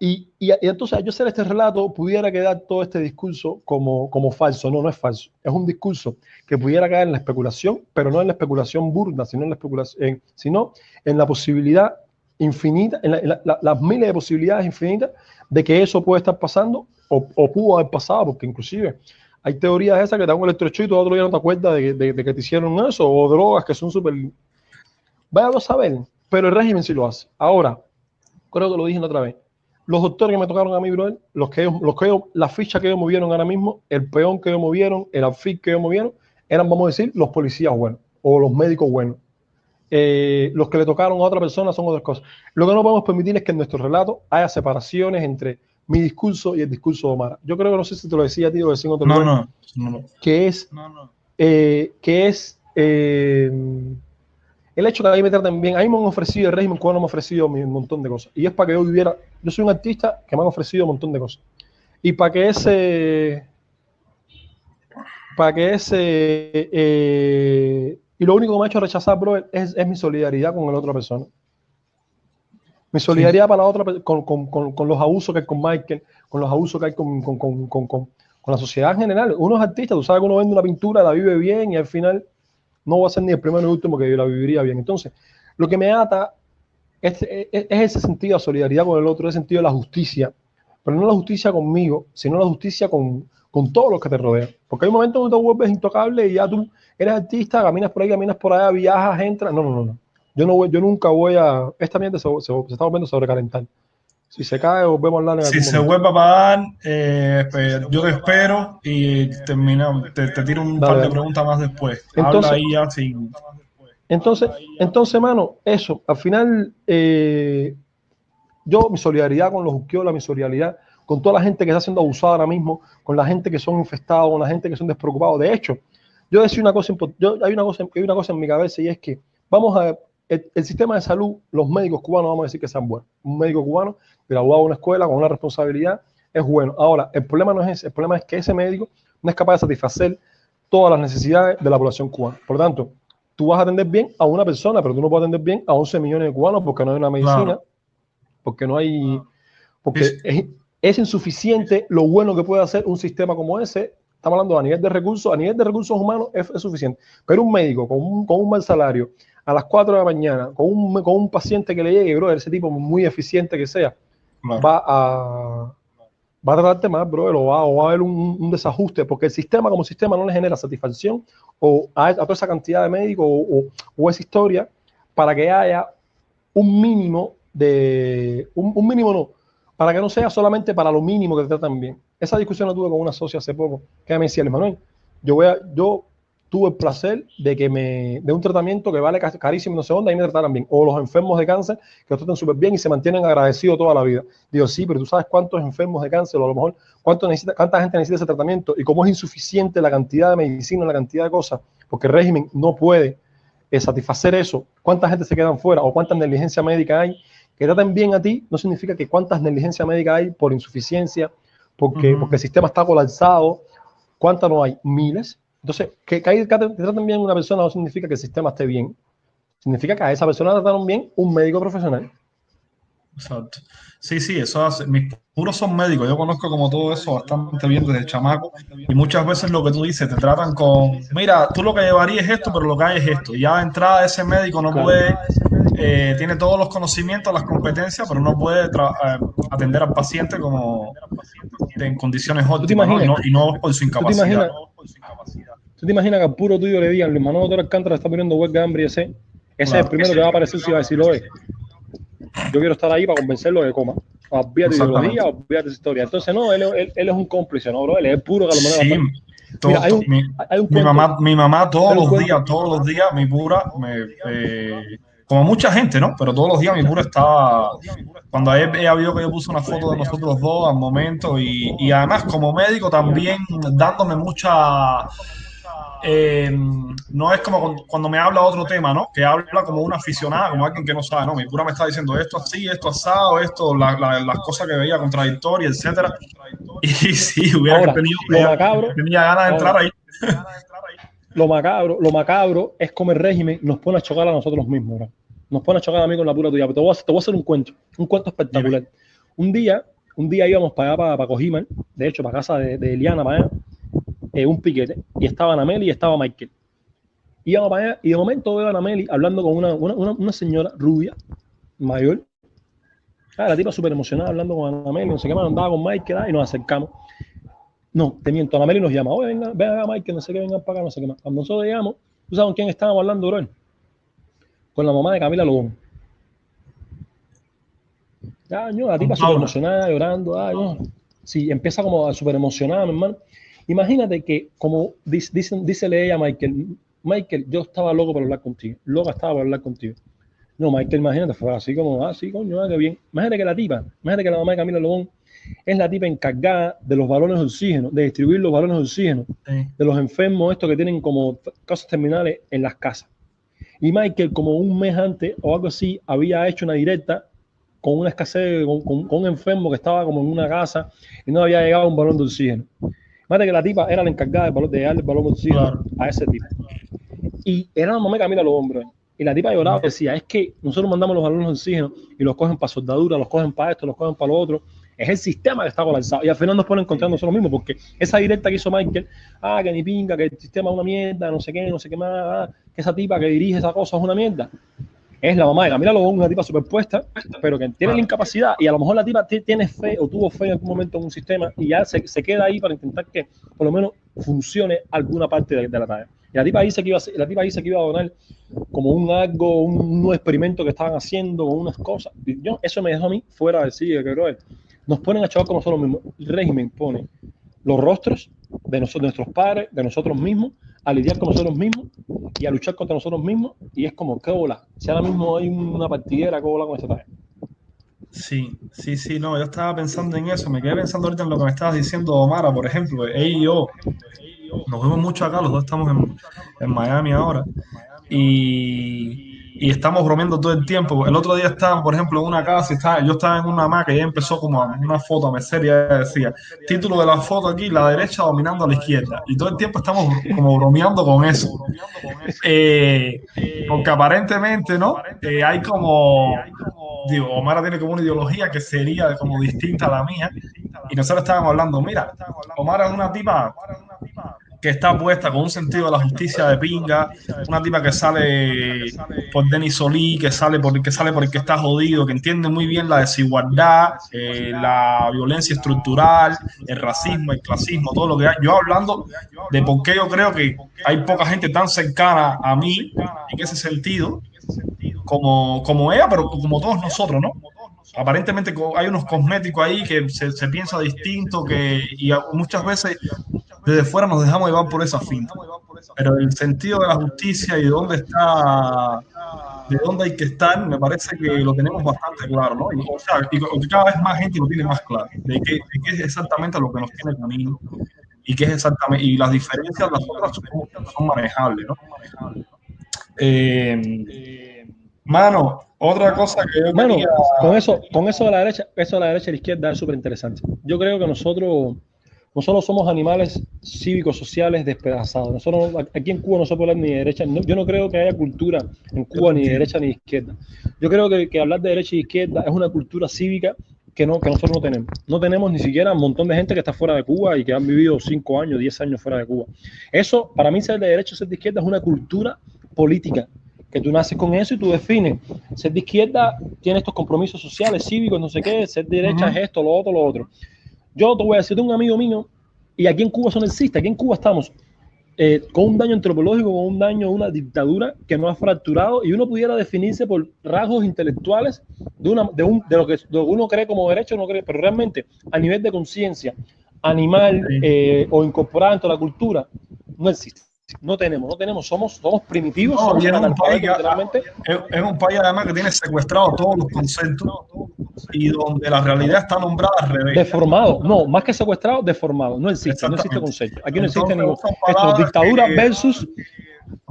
y, y, y, entonces yo hacer este relato pudiera quedar todo este discurso como, como falso. No, no es falso. Es un discurso que pudiera caer en la especulación, pero no en la especulación burda, sino en la, especulación, sino en la posibilidad infinita, en, las miles de posibilidades infinitas de que eso puede estar pasando o, pudo haber pasado, porque inclusive hay teorías esas que te dan un electrochoque y todo otro día no te acuerdas de, de, que te hicieron eso, o drogas que son súper... Vaya a saber, pero el régimen sí lo hace. Ahora, creo que lo dije la otra vez, los doctores que me tocaron a mí, bro, los que, los que la ficha que ellos movieron ahora mismo, el peón que ellos movieron, el outfit que ellos movieron, eran, vamos a decir, los policías buenos o los médicos buenos. Eh, los que le tocaron a otra persona son otras cosas. Lo que no podemos permitir es que en nuestro relato haya separaciones entre mi discurso y el discurso de Omar. Yo creo que no sé si te lo decía, tío, decía otro no, no, no, que es, eh, que es eh, el hecho que a mí me traten bien. A mí me han ofrecido el régimen cuando me han ofrecido un montón de cosas. Y es para que yo viviera. Yo soy un artista que me han ofrecido un montón de cosas. Y para que ese. Para que ese. Y lo único que me ha hecho rechazar, bro, es, es mi solidaridad con la otra persona. Mi solidaridad para la otra, con, con, con, los abusos que hay con Michael, con los abusos que hay con, la sociedad en general. Uno es artista, tú sabes que uno vende una pintura, la vive bien y al final no va a ser ni el primero ni el último que la viviría bien. Entonces, lo que me ata es, es, ese sentido de solidaridad con el otro, ese sentido de la justicia, pero no la justicia conmigo, sino la justicia con, con todos los que te rodean. Porque hay un momento donde te vuelves intocable y ya tú eres artista, caminas por ahí, caminas por allá, viajas, entras. No, no, no, no. Yo, no voy, yo nunca voy a. Esta mierda se, se, está volviendo a sobrecalentar. Si se cae, volvemos a hablar en Si se vuelve a pagar, eh, pues, yo te espero y terminamos. Te, te tiro un Dale, par de preguntas más después. Entonces- Habla ahí ya sin. Entonces, entonces, mano, eso, al final, eh, yo, mi solidaridad con los Uquiola, mi solidaridad con toda la gente que está siendo abusada ahora mismo, con la gente que son infestados, con la gente que son despreocupados. De hecho, yo decía una cosa, yo, hay, una cosa hay una cosa en mi cabeza y es que vamos a, el, el sistema de salud, los médicos cubanos, vamos a decir que sean buenos. Un médico cubano graduado de una escuela con una responsabilidad es bueno. Ahora, el problema no es ese, el problema es que ese médico no es capaz de satisfacer todas las necesidades de la población cubana. Por lo tanto, tú vas a atender bien a una persona, pero tú no puedes atender bien a 11 millones de cubanos porque no hay una medicina, Claro. porque no hay, porque es, es insuficiente lo bueno que puede hacer un sistema como ese. Estamos hablando a nivel de recursos, a nivel de recursos humanos es, es suficiente. Pero un médico con un, con un mal salario a las 4 de la mañana, con un, con un paciente que le llegue, bro, ese tipo muy eficiente que sea, Claro. va a va a tratarte más, bro, o va, o va a haber un, un desajuste, porque el sistema como sistema no le genera satisfacción o a, a toda esa cantidad de médicos o, o- o esa historia para que haya un mínimo de, un, un mínimo no, para que no sea solamente para lo mínimo que te tratan bien. Esa discusión la tuve con una socia hace poco, que me decía, Manuel, yo yo tuve el placer de que me, de un tratamiento que vale ca- carísimo, no sé dónde, ahí me trataran bien. O los enfermos de cáncer que los tratan súper bien y se mantienen agradecidos toda la vida. Digo, sí, pero tú sabes cuántos enfermos de cáncer, o a lo mejor necesita, cuánta gente necesita ese tratamiento y cómo es insuficiente la cantidad de medicina, la cantidad de cosas, porque el régimen no puede eh, satisfacer eso. ¿Cuánta gente se quedan fuera o cuánta negligencia médica hay? Que traten bien a ti no significa que cuántas negligencia médica hay por insuficiencia, porque, porque el sistema está colapsado. ¿Cuántas no hay? Miles. Entonces, que, que, que te traten bien a una persona no significa que el sistema esté bien. Significa que a esa persona la trataron bien un médico profesional. Exacto. Sí, sí, eso hace. Mis puros son médicos. Yo conozco como todo eso bastante bien desde chamaco. Y muchas veces lo que tú dices, te tratan con, mira, tú lo que llevarías es esto, pero lo que hay es esto. Y ya de entrada ese médico no Claro. puede, eh, tiene todos los conocimientos, las competencias, pero no puede eh, atender al paciente como en condiciones óptimas. Y, no, imaginas? y no por su ¿Tú te incapacidad. imaginas? ¿Tú te imaginas que al puro tuyo le digan, Luis Manuel Doctor Alcántara está poniendo huelga de hambre y ese? Ese es el primero que va a aparecer si va a decir, oye, yo quiero estar ahí para convencerlo de que coma. Exactamente. ideología, olvídate de historia. Entonces, no, él, él- él es un cómplice, ¿no, bro? Él es puro que lo Sí, todo- Mira, hay un, mi, hay un mi mamá, mi mamá todos los cuento- días, todos los días, mi pura, me, eh, como mucha gente, ¿no? Pero todos los días mi pura estaba, cuando ella, ella vio que yo puse una foto de nosotros dos al momento y, y además como médico también dándome mucha, eh, no es como cuando me habla otro tema, ¿no? Que habla como una aficionada, como alguien que no sabe, ¿no? Mi pura me está diciendo esto así, esto asado, esto, la- la- las cosas que veía contradictorias, etcétera. Y [LAUGHS] sí, hubiera Ahora, tenido, macabro- tenía ganas de entrar ahí. [LAUGHS] lo macabro, lo macabro es como el régimen nos pone a chocar a nosotros mismos, bro. Nos pone a chocar a mí con la pura tuya. Pero te voy a, hacer- te voy a hacer un cuento, un cuento espectacular. Un día, un día íbamos para allá, para, para Cojiman, de hecho, para casa de, de Eliana, para allá, eh, un piquete, y estaba Anameli y estaba Michael. Íbamos para allá, y de momento veo a Anameli hablando con una, una, una, una señora rubia, mayor. Ah, la tipa súper emocionada hablando con Anameli, no sé qué más, andaba con Michael, ah, y nos acercamos. No, te miento, Anameli nos llama, oye, venga, venga acá, Mike, no sé qué, vengan para acá, no sé qué más. Cuando nosotros llegamos, ¿tú sabes con quién estábamos hablando, bro? Con la mamá de Camila Lobón. Ah, no, la tipa súper emocionada, llorando, ah, no. Sí, empieza como súper emocionada, mi hermano. Imagínate que, como dice, dícele ella a Michael, Michael, yo estaba loco por hablar contigo, loca estaba por hablar contigo. No, Michael, imagínate, fue así como, ah, sí, coño, ah, qué bien. Imagínate que la tipa, imagínate que la mamá de Camila Lobón es la tipa encargada de los balones de oxígeno, de distribuir los balones de oxígeno Sí. de los enfermos, estos que tienen como casos terminales en las casas. Y Michael, como un mes antes o algo así, había hecho una directa con una escasez, con, con- con un enfermo que estaba como en una casa y no había llegado un balón de oxígeno. Imagínate que la tipa era la encargada de, de darle el balón de oxígeno Claro. a ese tipo. Y era la mamá de Camila los hombres. Y la tipa lloraba decía, es que nosotros mandamos los balones de oxígeno y los cogen para soldadura, los cogen para esto, los cogen para lo otro. Es el sistema que está colapsado. Y al final nos ponen contra nosotros mismos, porque esa directa que hizo Michael, ah, que ni pinga, que el sistema es una mierda, no sé qué, no sé qué más, ah, que esa tipa que dirige esa cosa es una mierda. Es la mamá de Camila Lobón, una tipa superpuesta, pero que tiene la incapacidad y a lo mejor la tipa ti- tiene fe o tuvo fe en algún momento en un sistema y ya se, se queda ahí para intentar que por lo menos funcione alguna parte de, de la tarea. Y la tipa dice que iba a, la tipa dice que iba a donar como un algo, un, nuevo experimento que estaban haciendo, unas cosas. yo, eso me dejó a mí fuera del sitio, que creo nos ponen a chavar como nosotros mismos. El régimen pone los rostros de, nosotros, de nuestros padres, de nosotros mismos, a lidiar con nosotros mismos y a luchar contra nosotros mismos. Y es como, qué bola. Si ahora mismo hay una partidera, qué bola con esta tarea. Sí, sí, sí, no, yo estaba pensando en eso, me quedé pensando ahorita en lo que me estabas diciendo Omara, por ejemplo, ella y yo, nos vemos mucho acá, los dos estamos en, en Miami ahora, y, y estamos bromeando todo el tiempo. El otro día estaba, por ejemplo, en una casa, estaba, yo estaba en una maca y ella empezó como una foto a mecer y decía, título de la foto aquí, la derecha dominando a la izquierda. Y todo el tiempo estamos como bromeando con eso. Eh, porque aparentemente, ¿no? Eh, hay como, digo, Omar tiene como una ideología que sería como distinta a la mía. Y nosotros estábamos hablando, mira, Omar es una tipa que está puesta con un sentido de la justicia de pinga, una tipa que sale por Denis Solí, que sale por, que sale porque está jodido, que entiende muy bien la desigualdad, eh, la violencia estructural, el racismo, el clasismo, todo lo que hay. Yo hablando de por qué yo creo que hay poca gente tan cercana a mí en ese sentido, como, como ella, pero como todos nosotros, ¿no? Aparentemente hay unos cosméticos ahí que se, se, piensa distinto que y muchas veces desde fuera nos dejamos llevar por esa finta. Pero el sentido de la justicia y de dónde está, de dónde hay que estar, me parece que lo tenemos bastante claro, ¿no? Y, o sea, y cada vez más gente lo tiene más claro, de qué, es exactamente lo que nos tiene camino y qué es exactamente, y las diferencias, las otras son, manejables, ¿no? Eh, mano, otra cosa que yo Mano, con eso, con eso de la derecha, eso de la derecha y la izquierda es súper interesante. Yo creo que nosotros nosotros somos animales cívicos, sociales, despedazados. Nosotros, aquí en Cuba no se puede hablar ni de derecha. yo no creo que haya cultura en Cuba ni de derecha ni de izquierda. Yo creo que, hablar de derecha y izquierda es una cultura cívica que, no, que nosotros no tenemos. No tenemos ni siquiera un montón de gente que está fuera de Cuba y que han vivido 5 años, 10 años fuera de Cuba. Eso, para mí, ser de derecha o ser de izquierda es una cultura política que tú naces con eso y tú defines. Ser de izquierda tiene estos compromisos sociales, cívicos, no sé qué, ser de derecha es esto, lo otro, lo otro. Yo te voy a decir, un amigo mío, y aquí en Cuba eso no existe, aquí en Cuba estamos eh, con un daño antropológico, con un daño, una dictadura que no ha fracturado y uno pudiera definirse por rasgos intelectuales de, una, de, un, de, lo que, uno cree como derecho, no cree, pero realmente a nivel de conciencia animal eh, o incorporada dentro de la cultura, no existe. No tenemos, no tenemos, somos, somos primitivos. somos es, un país, es, un país además que tiene secuestrado todos los conceptos y donde la realidad está nombrada al revés. Deformado, no, más que secuestrado, deformado. No existe, no existe concepto. Aquí no existe ningún. Esto, dictadura versus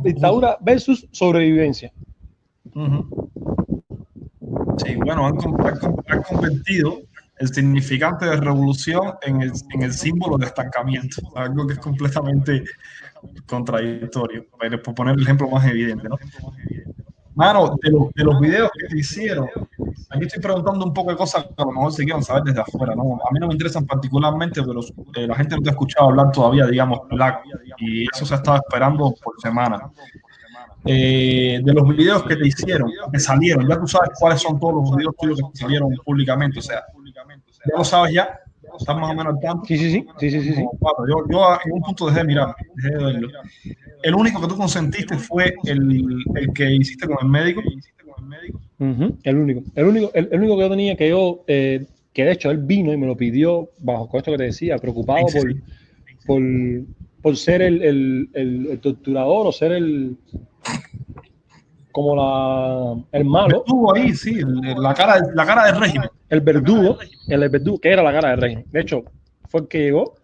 dictadura versus sobrevivencia. Sí, bueno, han, han, convertido el significante de revolución en el, en el símbolo de estancamiento, algo que es completamente contradictorio, por poner el ejemplo más evidente, ¿no? Mano, de los, de los videos que te hicieron, aquí estoy preguntando un poco de cosas que a lo mejor se quieren saber desde afuera, ¿no? A mí no me interesan particularmente, pero eh, la gente no te ha escuchado hablar todavía, digamos, y eso se ha estado esperando por semanas. Eh, de los videos que te hicieron, que salieron, ya tú sabes cuáles son todos los videos tuyos que salieron públicamente, o sea, ya lo sabes ya, ¿Estás más o menos al tanto? Sí, sí, sí. sí, sí, sí, yo, yo, en un punto dejé de mirar, dejé de verlo. El único que tú consentiste fue el, el que hiciste con el médico. el único. El único, el, único que yo tenía que yo, eh, que de hecho él vino y me lo pidió bajo esto que te decía, preocupado por, por, por, ser el, el, el, torturador o ser el, como la, el malo. Estuvo ahí, sí, la cara, la cara del régimen. El verdugo, el verdugo, que era la cara del régimen. De hecho, fue el que llegó.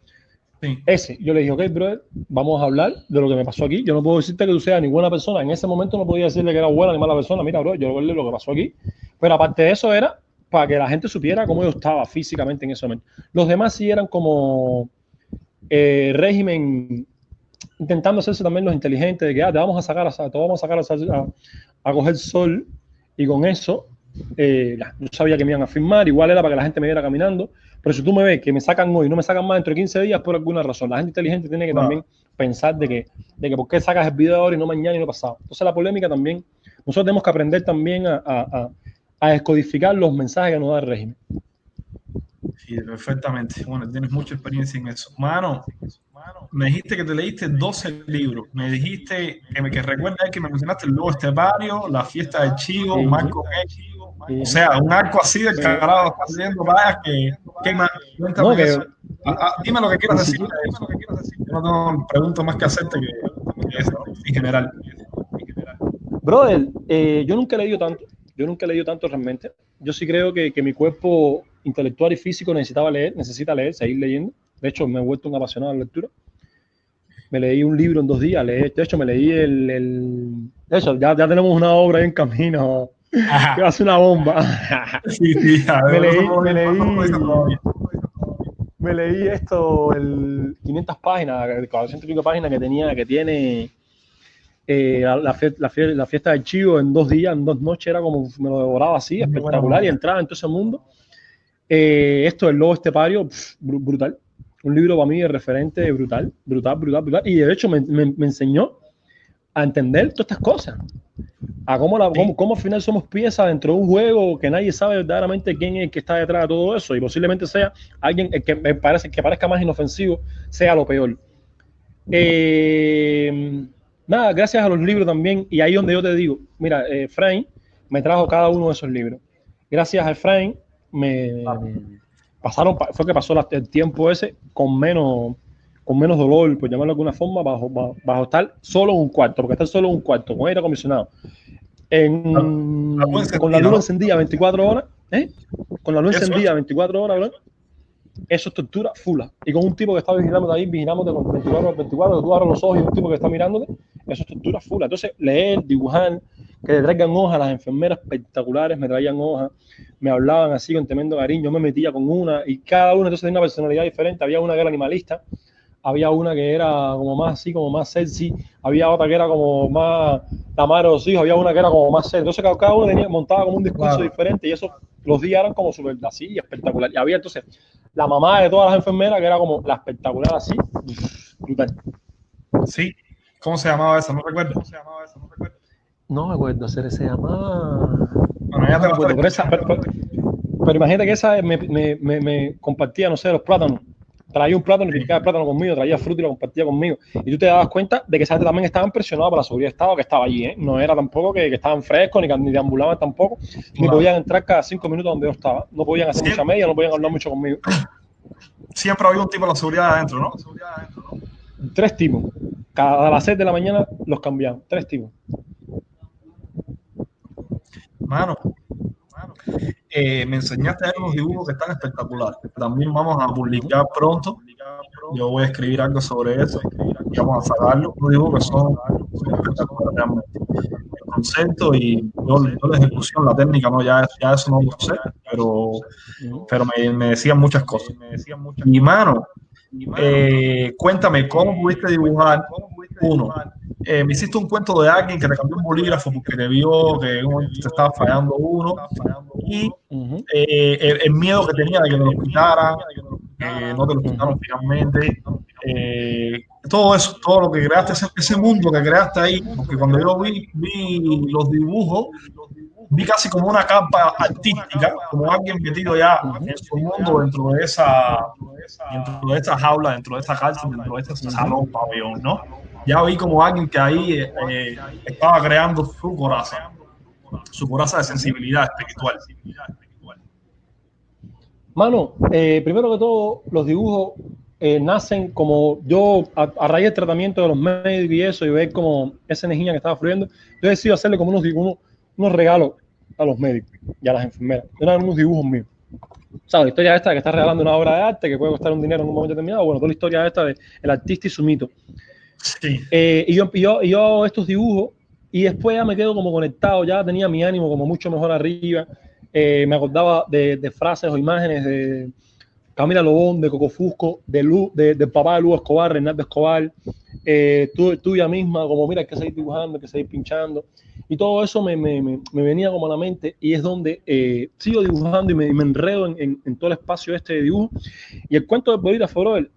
Ese, yo le dije, ok, brother, vamos a hablar de lo que me pasó aquí. Yo no puedo decirte que tú seas ni buena persona. En ese momento no podía decirle que era buena ni mala persona. Mira, bro, yo le lo que pasó aquí. Pero aparte de eso era para que la gente supiera cómo yo estaba físicamente en ese momento. Los demás sí eran como eh, régimen intentando hacerse también los inteligentes de que ah, te vamos a sacar a, te vamos a sacar a, a, coger sol y con eso eh, yo sabía que me iban a firmar, igual era para que la gente me viera caminando, pero si tú me ves que me sacan hoy y no me sacan más dentro de 15 días por alguna razón, la gente inteligente tiene que también pensar de que, de que por qué sacas el video ahora y no mañana y no pasado. Entonces la polémica también, nosotros tenemos que aprender también a, a, a descodificar los mensajes que nos da el régimen. Sí, perfectamente. Bueno, tienes mucha experiencia en eso. Mano, me dijiste que te leíste 12 libros, me dijiste que, me, que recuerdas que me mencionaste el Lobo Estepario, La Fiesta del Chivo, Marco O sea, un arco así de carajo estás leyendo, vaya, que, ¿qué más? Cuéntame no, eso. Ah, ah, dime lo que quieras decir. Yo no tengo preguntas más que hacerte que, eso, en general. Brother, eh, yo nunca he leído tanto, yo nunca he leído tanto realmente. Yo sí creo que, que mi cuerpo intelectual y físico necesitaba leer, necesita leer, seguir leyendo. De hecho, me he vuelto un apasionado de la lectura. Me leí un libro en dos días. de hecho, me leí el. el de hecho, ya, ya tenemos una obra en camino que [LAUGHS] hace una bomba. [LAUGHS] sí, sí, me, leí, me, leí, me leí esto, el 500 páginas, 400 páginas que tenía, que tiene eh, la, la, la, fiesta del chivo en dos días, en dos noches, era como me lo devoraba así, espectacular, y entraba en todo ese mundo. Eh, esto, el lobo estepario, brutal un libro para mí de referente brutal, brutal, brutal, brutal. Y de hecho me, me, enseñó a entender todas estas cosas. A cómo, la, cómo, al final somos piezas dentro de un juego que nadie sabe verdaderamente quién es el que está detrás de todo eso. Y posiblemente sea alguien que me parece que parezca más inofensivo, sea lo peor. Eh, nada, gracias a los libros también. Y ahí donde yo te digo, mira, eh, me trajo cada uno de esos libros. Gracias a Efraín me, pasaron, fue que pasó el tiempo ese con menos, con menos dolor, por llamarlo de alguna forma, bajo, bajo, estar solo en un cuarto, porque estar solo en un cuarto, con aire acondicionado. En, con la luz encendida 24 horas, ¿eh? Con la luz encendida 24 horas, ¿verdad? Eso es tortura fula. Y con un tipo que está vigilando ahí, vigilándote con 24 24, tú abres los ojos y un tipo que está mirándote, eso es tortura fula. Entonces, leer, dibujar, que le traigan hojas, las enfermeras espectaculares me traían hojas, me hablaban así con tremendo cariño, yo me metía con una y cada una entonces tenía una personalidad diferente, había una que era animalista, había una que era como más así, como más sexy, había otra que era como más la madre de los hijos, había una que era como más sexy, entonces cada, uno tenía, montaba como un discurso diferente y eso, los días eran como súper así, espectacular, y había entonces la mamá de todas las enfermeras que era como la espectacular así, brutal. Sí, ¿cómo se llamaba esa? No recuerdo. ¿Cómo se llamaba esa? No recuerdo. No me acuerdo, hacer se llama. Bueno, ya te no pero, esa, pero, pero, imagínate que esa me, me, me, compartía, no sé, los plátanos. Traía un plátano y picaba el plátano conmigo, traía fruta y lo compartía conmigo. Y tú te dabas cuenta de que esa gente también estaba presionados por la seguridad de Estado que estaba allí, ¿eh? No era tampoco que, que estaban frescos, ni, ni deambulaban tampoco, ni podían entrar cada cinco minutos donde yo estaba. No podían hacer mucha media, no podían hablar mucho conmigo. Siempre había un tipo de la seguridad adentro, ¿no? Tres tipos. Cada las seis de la mañana los cambiaban. Tres tipos. Mano, eh, me enseñaste a unos dibujos que están espectaculares. También vamos a publicar pronto. Yo voy a escribir algo sobre eso y vamos a sacarlo. Unos dibujos que son, espectaculares realmente. El concepto y yo, la ejecución, la técnica, no, ya, ya eso no lo sé, pero, pero me, me decían muchas cosas. Y mano, eh, cuéntame, ¿cómo pudiste dibujar? Uno, eh, me hiciste un cuento de alguien que te cambió un bolígrafo porque te vio que te estaba fallando uno. Y eh, el, miedo que tenía de que te lo quitaran, no te lo quitaron finalmente. todo eso, todo lo que creaste, ese, ese, mundo que creaste ahí, porque cuando yo vi, vi los dibujos, vi casi como una capa artística, como alguien metido ya en su mundo dentro de esa, dentro de esa jaula, dentro de esa cárcel, dentro de ese salón, pabellón, ¿no? Ya vi como alguien que ahí eh, estaba creando su coraza, su coraza de sensibilidad espiritual. Mano, eh, primero que todo, los dibujos eh, nacen como yo, a, raíz del tratamiento de los médicos y eso, y ver como esa energía que estaba fluyendo, yo decido hacerle como unos, unos, unos regalos a los médicos y a las enfermeras. Eran unos dibujos míos. ¿Sabes? La historia esta que está regalando una obra de arte que puede costar un dinero en un momento determinado. Bueno, toda la historia esta de artista y su mito. Eh, y, yo, yo, yo hago estos dibujos y después ya me quedo como conectado, ya tenía mi ánimo como mucho mejor arriba. Eh, me acordaba de, de, frases o imágenes de Camila Lobón, de Coco Fusco, de, Lu, de, de papá de Lugo Escobar, Renato Escobar, eh, tú, tuya misma, como mira, hay que seguir dibujando, hay que seguir pinchando. Y todo eso me, me, me, venía como a la mente y es donde eh, sigo dibujando y me, enredo en, en, todo el espacio este de dibujo. Y el cuento de bolígrafo, brother,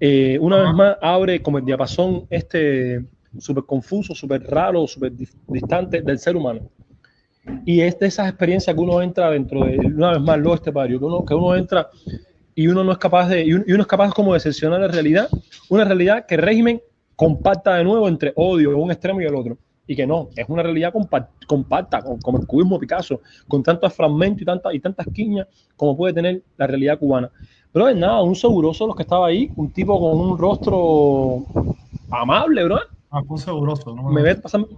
eh, una vez más abre como el diapasón este súper confuso, súper raro, súper distante del ser humano. Y es de esas experiencias que uno entra dentro de, una vez más, lo este barrio, que uno, que uno entra y uno no es capaz de, y uno es capaz como de seleccionar la realidad, una realidad que el régimen compacta de nuevo entre odio, un extremo y el otro. Y que no, es una realidad compacta, como el cubismo Picasso, con tantos fragmentos y, tantas y tantas quiñas como puede tener la realidad cubana. Pero es nada, un seguroso los que estaba ahí, un tipo con un rostro amable, bro. Ah, un seguroso, ¿no? Me ve pasando,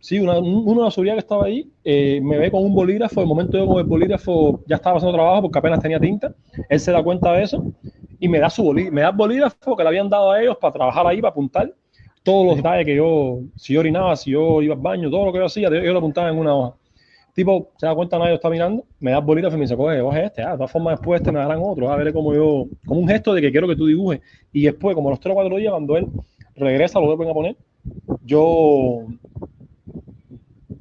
Sí, una, uno de la seguridad que estaba ahí eh, me ve con un bolígrafo. De momento yo con el bolígrafo ya estaba haciendo trabajo porque apenas tenía tinta. Él se da cuenta de eso y me da su bolígrafo, me da el bolígrafo que le habían dado a ellos para trabajar ahí, para apuntar todos los detalles que yo, si yo orinaba, si yo iba al baño, todo lo que yo hacía, yo lo apuntaba en una hoja. Tipo, se da cuenta, nadie está mirando, me da el bolígrafo y me dice, coge, coge este, ah, de todas formas después este me darán otro, a ver cómo yo, como un gesto de que quiero que tú dibujes. Y después, como los tres o cuatro días, cuando él regresa, lo vuelven a poner, yo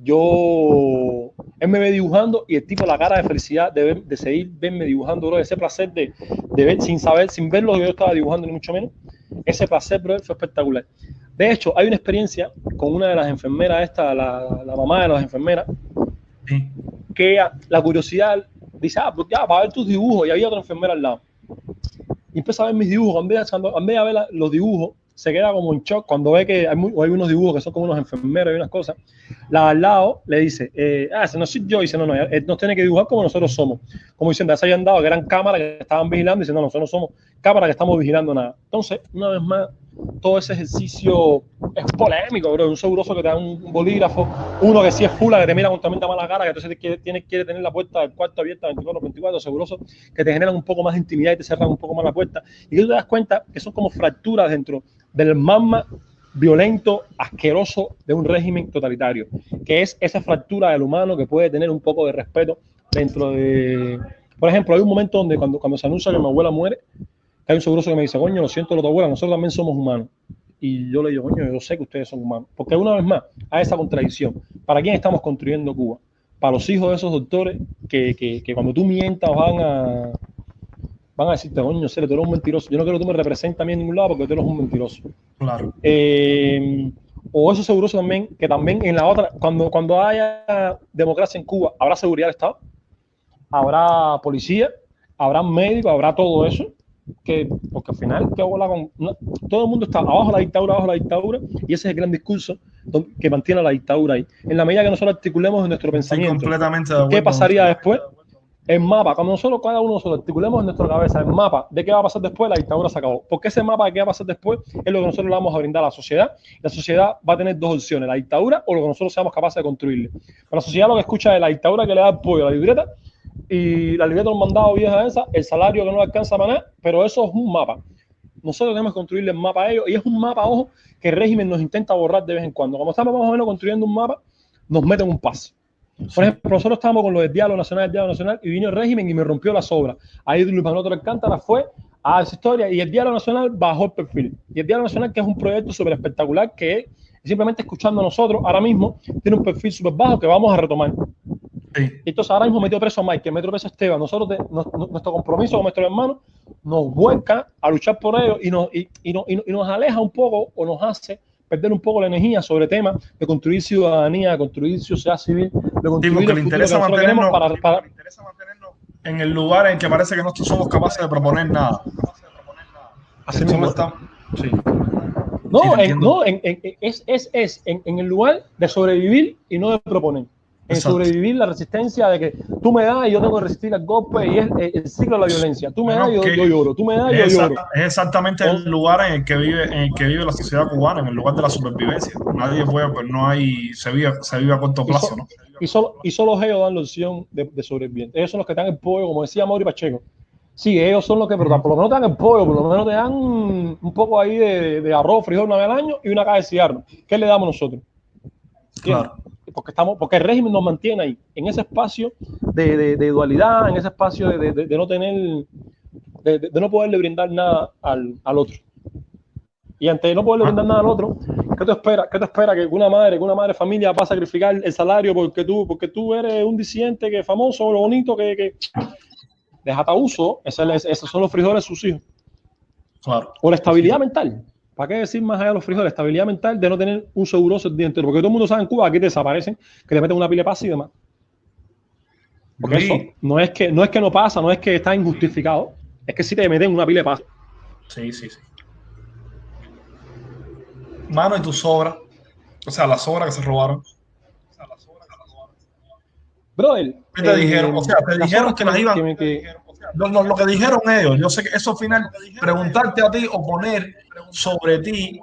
yo, él me ve dibujando y el tipo, la cara de felicidad de, de seguir verme dibujando, bro, ese placer de, de, ver sin saber, sin ver lo que yo estaba dibujando, ni mucho menos, ese placer, bro, fue espectacular. De hecho, hay una experiencia con una de las enfermeras, esta, la, la mamá de las enfermeras, que la curiosidad dice, ah, pues ya, para ver tus dibujos, y había otra enfermera al lado. Y empieza a ver mis dibujos, en vez de, ver los dibujos, se queda como en shock cuando ve que hay, unos dibujos que son como unos enfermeros y unas cosas. La al lado le dice, eh, ah, ese no soy yo. Y dice, no, no, él nos tiene que dibujar como nosotros somos. Como diciendo, se habían dado que eran cámaras que estaban vigilando. Y diciendo, no, nosotros no somos cámaras que estamos vigilando nada. Entonces, una vez más, todo ese ejercicio es polémico, bro. Un seguroso que te da un bolígrafo, uno que sí es fula, que te mira con tremenda mala cara, que entonces quiere, tiene, quiere tener la puerta del cuarto abierta 24 24, seguroso, que te generan un poco más de intimidad y te cerran un poco más la puerta. Y tú te das cuenta que son como fracturas dentro del magma violento, asqueroso de un régimen totalitario, que es esa fractura del humano que puede tener un poco de respeto dentro de... Por ejemplo, hay un momento donde cuando, cuando se anuncia que mi abuela muere, hay un seguroso que me dice, coño, lo siento, lo tu abuela, nosotros también somos humanos. Y yo le digo, coño, yo sé que ustedes son humanos. Porque una vez más, hay esa contradicción. ¿Para quién estamos construyendo Cuba? Para los hijos de esos doctores que, que, que cuando tú mientas van a, van a decirte, coño, Cere, tú eres un mentiroso. Yo no quiero que tú me representes a mí en ningún lado porque tú eres un mentiroso. Claro. Eh, o eso seguroso también, que también en la otra, cuando, cuando haya democracia en Cuba, habrá seguridad del Estado, habrá policía, habrá médicos, habrá todo eso. Que, porque al final, ¿qué con, todo el mundo está abajo la dictadura, abajo la dictadura, y ese es el gran discurso que mantiene la dictadura ahí. En la medida que nosotros articulemos en nuestro pensamiento, completamente ¿qué pasaría después? el mapa, cuando nosotros, cada uno nosotros articulemos en nuestra cabeza el mapa de qué va a pasar después, la dictadura se acabó. Porque ese mapa de qué va a pasar después es lo que nosotros le vamos a brindar a la sociedad. La sociedad va a tener dos opciones, la dictadura o lo que nosotros seamos capaces de construirle. Pero la sociedad lo que escucha es la dictadura que le da apoyo a la libreta y la libreta de un mandado vieja esa, el salario que no alcanza a manar, pero eso es un mapa. Nosotros tenemos que construirle el mapa a ellos y es un mapa, ojo, que el régimen nos intenta borrar de vez en cuando. Como estamos más o menos construyendo un mapa, nos meten un paso. Por ejemplo, nosotros estábamos con lo del diálogo nacional, el diálogo nacional, y vino el régimen y me rompió las obras. Ahí Luis Manuel Alcántara fue a esa historia y el diálogo nacional bajó el perfil. Y el diálogo nacional, que es un proyecto súper espectacular, que simplemente escuchando a nosotros, ahora mismo tiene un perfil súper bajo que vamos a retomar. Sí. Entonces ahora mismo metió preso a Mike, que metió preso a Esteban. Nosotros, nuestro compromiso con nuestros hermanos nos vuelca a luchar por ellos y nos, y, y, y nos aleja un poco o nos hace perder un poco la energía sobre temas de construir ciudadanía, de construir sociedad civil, de construir sí, le interesa mantenernos, para, para... interesa mantenernos en el lugar en que parece que no somos capaces de proponer nada. Así mismo está. Sí. No, sí, en, no en, en, es, es, es en, el lugar de sobrevivir y no de proponer en sobrevivir la resistencia de que tú me das y yo tengo que resistir al golpe y es el, ciclo de la violencia. Tú me das y yo, yo, lloro, tú me das y yo lloro. Es exactamente el lugar en el que vive en el que vive la sociedad cubana, en el lugar de la supervivencia. Nadie puede, pues no hay, se vive, se vive a corto plazo, y so, ¿no? Y solo, y solo ellos dan la opción de, de sobrevivir. Ellos son los que dan el pollo, como decía Mauri Pacheco. Sí, ellos son los que, pero por lo menos te dan el pollo, por lo menos te dan un poco ahí de, de arroz, frijol una vez al año y una caja de cigarro. ¿Qué le damos nosotros? Claro porque estamos, porque el régimen nos mantiene ahí, en ese espacio de, de, de dualidad, en ese espacio de, de no tener, de, no poderle brindar nada al, al, otro. Y ante no poderle brindar nada al otro, ¿qué te espera? ¿Qué te espera que una madre, que una madre familia va a sacrificar el salario porque tú, porque tú eres un disidente que es famoso, lo bonito que, que deja uso? Esos son los frijoles de sus hijos. Claro. O la estabilidad sí. mental. ¿Para qué decir más allá de los frijoles? Estabilidad mental de no tener un seguroso el día entero. Porque todo el mundo sabe en Cuba aquí te desaparecen, que te meten una pila de paz y demás. Porque sí. eso no es, que, no es que no pasa, no es que está injustificado. es que si te meten una pila de paso. Sí, sí, sí. Mano, y tu sobra. O sea, las sobras que se robaron. Brother. ¿Qué te eh, dijeron? O sea, te dijeron que las iban. que me- que- Lo, lo- lo que dijeron ellos, yo sé que eso al final, preguntarte a ti o poner sobre ti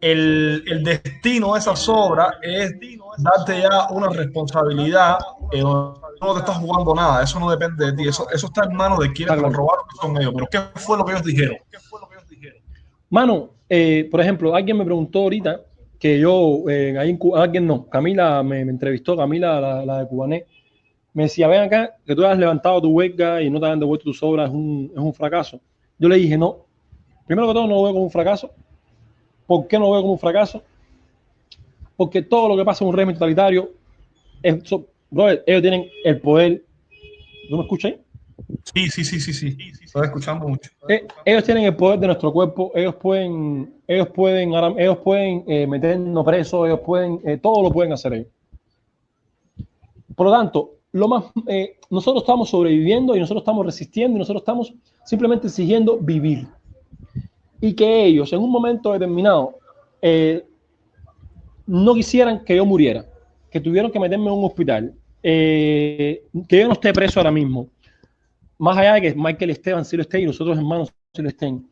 el, el destino de esas obras es darte ya una responsabilidad. eh, no te estás jugando nada, eso no depende de ti, eso, eso está en manos de quienes lo robaron, que son ellos. Pero ¿qué fue lo que ellos dijeron? Mano, eh, por ejemplo, alguien me preguntó ahorita que yo, eh, alguien no, Camila me, me entrevistó, Camila, la, la de Cubané, me decía, ven acá, que tú has levantado tu huelga y no te han devuelto tus obras, es un, es un fracaso. Yo le dije, no, primero que todo no lo veo como un fracaso. ¿Por qué no lo veo como un fracaso? Porque todo lo que pasa en un régimen totalitario, es, so- brother, ellos tienen el poder. ¿No me escuchas ahí? Sí, sí, sí, sí, sí. Estoy escuchando mucho. Eh, ellos tienen el poder de nuestro cuerpo, ellos pueden, ellos pueden, ahora- ellos pueden eh, meternos presos, ellos pueden, eh, todo lo pueden hacer ellos. Por lo tanto, lo más, eh, nosotros estamos sobreviviendo y nosotros estamos resistiendo y nosotros estamos simplemente exigiendo vivir. Y que ellos en un momento determinado eh, no quisieran que yo muriera, que tuvieron que meterme en un hospital, eh, que yo no esté preso ahora mismo, más allá de que Michael Esteban sí lo esté y nosotros hermanos sí lo estén,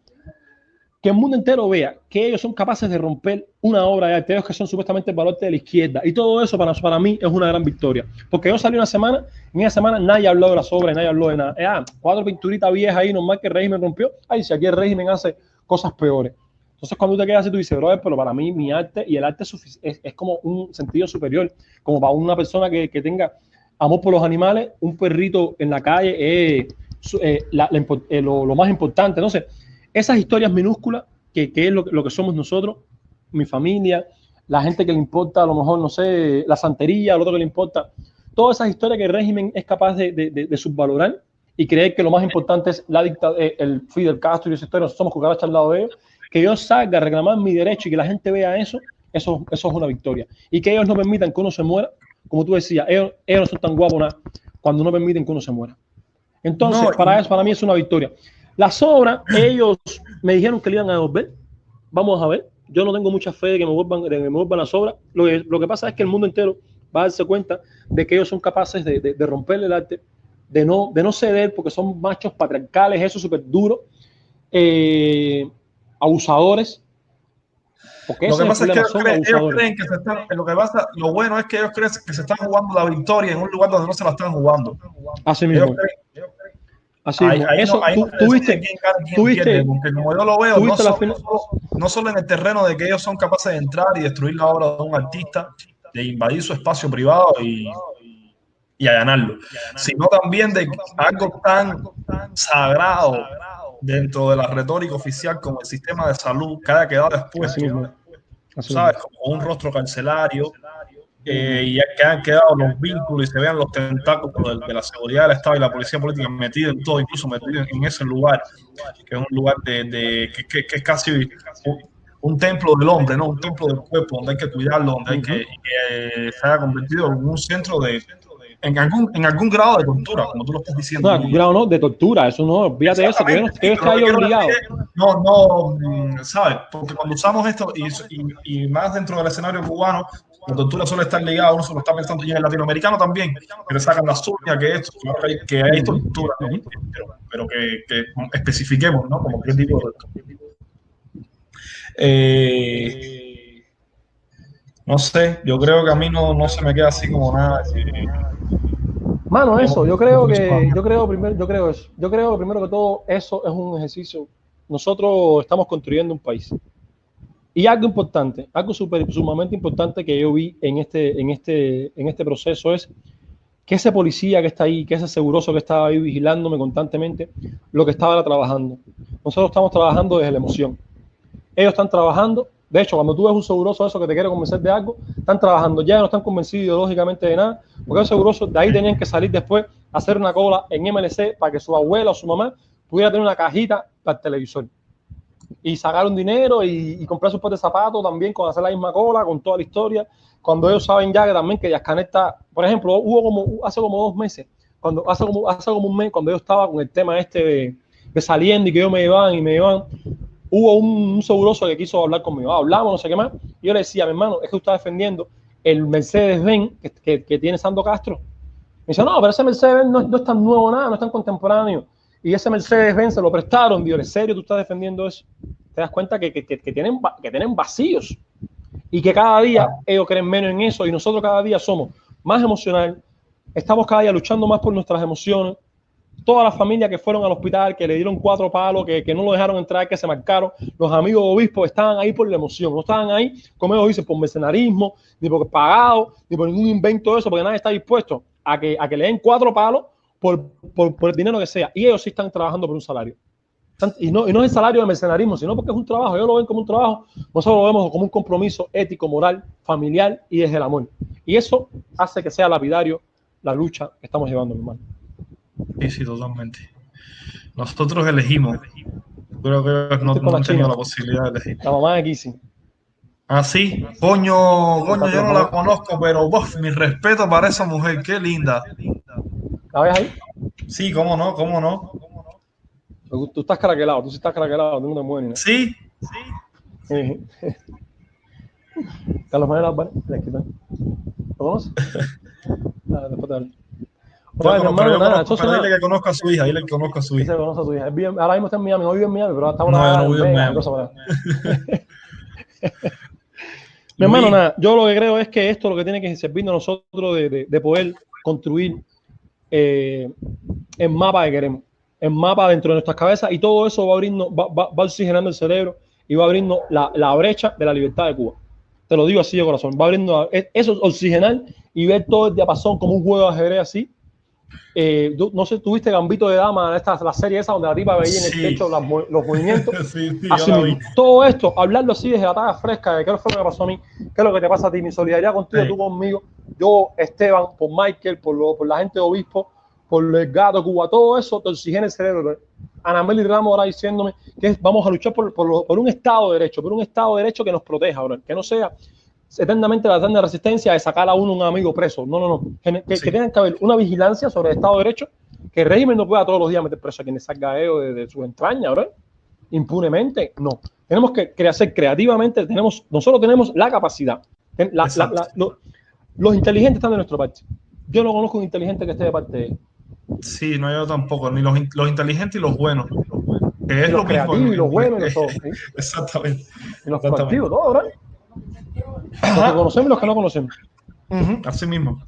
que el mundo entero vea que ellos son capaces de romper una obra de arte, ellos que son supuestamente el valor de la izquierda, y todo eso para, para mí es una gran victoria, porque yo salí una semana, en esa semana nadie habló de las obras, nadie habló de nada, Eh, ah, cuatro pinturitas viejas ahí, normal que el régimen rompió, ay, si aquí el régimen hace cosas peores. Entonces cuando te quedas así, tú dices, brother, pero para mí mi arte y el arte es, es, como un sentido superior, como para una persona que, que tenga amor por los animales, un perrito en la calle es eh, eh, lo, lo más importante. Entonces, esas historias minúsculas, que, que es lo, que- lo que somos nosotros, mi familia, la gente que le importa, a lo mejor, no sé, la santería, lo otro que le importa, todas esas historias que el régimen es capaz de, de- de- de subvalorar y creer que lo más importante es la dicta, eh, el Fidel Castro y esa historia, nosotros somos cucarachas al lado de ellos, que yo salga a reclamar mi derecho y que la gente vea eso, eso, eso es una victoria. Y que ellos no permitan que uno se muera, como tú decías, ellos, ellos no son tan guapos nada, cuando no permiten que uno se muera. Entonces, No, para eso, para mí es una victoria. Las obras, ellos me dijeron que le iban a devolver. Vamos a ver. Yo no tengo mucha fe de que me vuelvan, de que me vuelvan las obras. Lo que, lo que pasa es que el mundo entero va a darse cuenta de que ellos son capaces de, de, de romperle el arte, de no, de no ceder, porque son machos patriarcales, eso súper duro, eh, abusadores. Porque Lo que pasa es que ellos creen, ellos abusadores. creen que se están, lo que pasa, lo bueno es que ellos creen que se están jugando la victoria en un lugar donde no se la están jugando. Así Ellos mismo. creen- Así Ahí- no- ahí tú, no tuviste, decide quién gana y quién tuviste- pierde, porque como yo lo veo, no solo, final- no solo- no solo en el terreno de que ellos son capaces de entrar y destruir la obra de un artista, de invadir su espacio privado y, y allanarlo, sino también de algo tan sagrado dentro de la retórica oficial como el sistema de salud que haya quedado. Así ¿sabes? Como un rostro carcelario. Eh, y ya que han quedado los vínculos y se vean los tentáculos de, de la seguridad del Estado y la policía política metidos en todo, incluso metidos en ese lugar, que es un lugar de, de- que, que- que es casi un, un templo del hombre, ¿no? Un templo del cuerpo, donde hay que cuidarlo, donde hay que, que se haya convertido en un centro de, en algún, en algún grado de tortura, como tú lo estás diciendo. No, grado no, de tortura, eso no, de eso, que yo no, que yo quiero obligado. No, no, mm, ¿sabes? Porque cuando usamos esto, y, y- y más dentro del escenario cubano, la tortura suele estar ligada, uno se lo está pensando, y en el latinoamericano también, que le sacan las uñas, que esto, que hay, que hay tortura, ¿no? pero, pero que, que especifiquemos, ¿no? Como qué tipo de. Eh, no sé, yo creo que a mí no, no se me queda así como nada. eh, Mano, eso, yo creo que, yo creo primero, yo creo eso. Yo creo primero que todo, eso es un ejercicio. Nosotros estamos construyendo un país. Y algo importante, algo super, sumamente importante que yo vi en este, en este, en este proceso es que ese policía que está ahí, que ese seguroso que estaba ahí vigilándome constantemente, lo que estaba era trabajando. Nosotros estamos trabajando desde la emoción. Ellos están trabajando. De hecho, cuando tú ves un seguroso eso que te quiere convencer de algo, están trabajando. Ya no están convencidos ideológicamente de nada, porque los segurosos de ahí tenían que salir después a hacer una cola en MLC para que su abuela o su mamá pudiera tener una cajita para el televisor. Y sacar un dinero y, y comprar sus par de zapatos también con hacer la misma cola, con toda la historia. Cuando ellos saben ya que también que Yascanet está, por ejemplo, hubo como hace como dos meses, cuando hace como, hace como un mes, cuando yo estaba con el tema este de, que saliendo y que yo me iban y me iban. Hubo un, un seguroso que quiso hablar conmigo, hablamos, no sé qué más. Y yo le decía, mi hermano, es que usted está defendiendo el Mercedes-Benz que, que, que, tiene Sando Castro. Me dice, no, pero ese Mercedes-Benz no, no, es tan nuevo nada, no es tan contemporáneo. Y ese Mercedes-Benz se lo prestaron. Dios, ¿en serio tú estás defendiendo eso? Te das cuenta que, que, tienen, que tienen vacíos y que cada día ellos creen menos en eso y nosotros cada día somos más emocional, estamos cada día luchando más por nuestras emociones. Todas las familias que fueron al hospital, que le dieron cuatro palos, que, que no lo dejaron entrar, que se marcaron, los amigos obispos estaban ahí por la emoción, no estaban ahí, como ellos dicen, por mercenarismo, ni por pagado, ni por ningún invento de eso, porque nadie está dispuesto a que, a que le den cuatro palos por, por, por el dinero que sea. Y ellos sí están trabajando por un salario. Y no, y no es el salario de mercenarismo, sino porque es un trabajo. Ellos lo ven como un trabajo, nosotros lo vemos como un compromiso ético, moral, familiar y desde el amor. Y eso hace que sea lapidario la lucha que estamos llevando, mi hermano. Sí, sí, totalmente. Nosotros elegimos. Creo que no, no tenido la posibilidad de elegir. La mamá de Kissy. Ah, sí. Coño, coño, yo no la conozco, pero mi respeto para esa mujer. Qué linda. ¿La ves ahí? Sí, cómo no, cómo no. Tú estás craquelado, tú sí estás craquelado, tú no te mueves. Sí, sí. [LAUGHS] Carlos Manuel Álvarez, ¿lo conoces? [LAUGHS] Nada, después te hablo. Bueno, hermano, nada, conozco, pero dile que conozca a su hija, dile que conozca a su hija. Se conoce a su hija. ahora mismo está en Miami, no vive en Miami, pero está una No, yo no vivo en Miami. [LAUGHS] Mi hermano, nada, yo lo que creo es que esto lo que tiene que servirnos a nosotros de, de, de poder construir eh, el mapa que queremos en mapa dentro de nuestras cabezas y todo eso va abriendo, va, va, va oxigenando el cerebro y va abriendo la, la, brecha de la libertad de Cuba. Te lo digo así de corazón, va abriendo eso es oxigenal y ver todo el diapasón como un juego de ajedrez así. Eh, no sé, tuviste Gambito de Dama, esta, la serie esa donde la tipa veía en el techo las, los movimientos. [LAUGHS] sí, sí, así todo esto, hablarlo así desde la talla fresca, de qué fue lo que pasó a mí, qué es lo que te pasa a ti, mi solidaridad contigo, tú conmigo, yo, Esteban, por Michael, por, lo, por la gente de Obispo, por el gato Cuba, todo eso te oxigena el cerebro. Ana Meli Ramos ahora diciéndome que vamos a luchar por, por, por, un Estado de Derecho, por un Estado de Derecho que nos proteja, bro. que no sea eternamente la eterna resistencia de sacar a uno un amigo preso. No, no, no. Que, sí. que tenga que haber una vigilancia sobre el Estado de Derecho, que el régimen no pueda todos los días meter preso a quienes salga de, de sus entrañas, bro. impunemente. No. Tenemos que hacer creativamente, tenemos, nosotros tenemos la capacidad. La, la, la, los inteligentes están de nuestra parte. Yo no conozco un inteligente que esté de parte de ellos. Sí, no yo tampoco, ni los, los inteligentes y los buenos. Que es y los lo creativos mismo. y los buenos y [LAUGHS] todo. ¿sí? Exactamente. Y los proactivos, todo, ¿verdad? Los que conocemos y los que no conocemos. Uh -huh. Así mismo.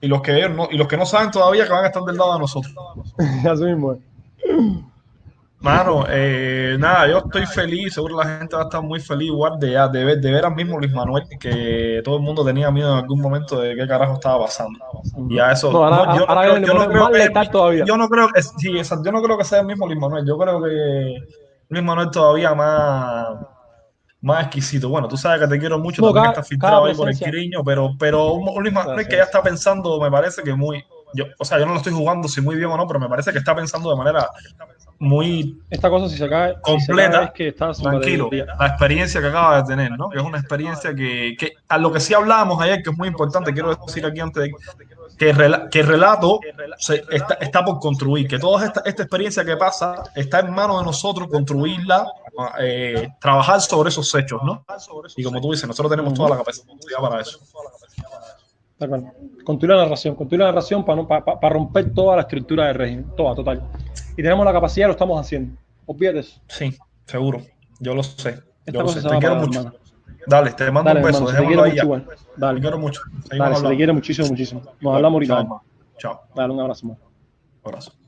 Y los que no, y los que no saben todavía que van a estar del lado de nosotros. [LAUGHS] Así mismo. Mano, eh, nada, yo estoy feliz, seguro la gente va a estar muy feliz igual de, ya, de, ver, de ver al mismo Luis Manuel, que todo el mundo tenía miedo en algún momento de qué carajo estaba pasando. Y a eso, no, ahora, yo, ahora no creo, yo, no creo que, todavía. yo no creo que, sí, yo no creo que sea el mismo Luis Manuel, yo creo que Luis Manuel todavía más, más exquisito. Bueno, tú sabes que te quiero mucho, No, también cada- está filtrado ahí por el. Quiriño, pero, pero un Luis Manuel que ya está pensando, me parece que muy, yo, o sea, yo no lo estoy jugando si muy bien o no, pero me parece que está pensando de manera muy Esta cosa, si se cae, si se Completa, cae es que está sin tranquilo, la experiencia que acaba de tener, ¿no? Que es una experiencia que, que a lo que sí hablábamos ayer, que es muy importante, quiero decir aquí antes de que el, rela- que el relato se, está, está por construir, que toda esta, esta experiencia que pasa está en manos de nosotros construirla, eh, trabajar sobre esos hechos, ¿no? Y como tú dices, nosotros tenemos toda la capacidad para eso. Cual. Continúa la narración, continúa la narración para, no, para, para romper toda la estructura del régimen, toda, total. Y tenemos la capacidad, lo estamos haciendo. Olvídate eso. Sí, seguro. Yo lo sé. Esta Yo lo sé. Te quiero mucho. hermano. Dale, te mando Dale, un beso. hermano, te ya. mucho igual. Te Dale, quiero mucho. Dale, se te quiere muchísimo, muchísimo. Nos hablamos ahorita. Chao. Dale, un abrazo, hermano. Abrazo.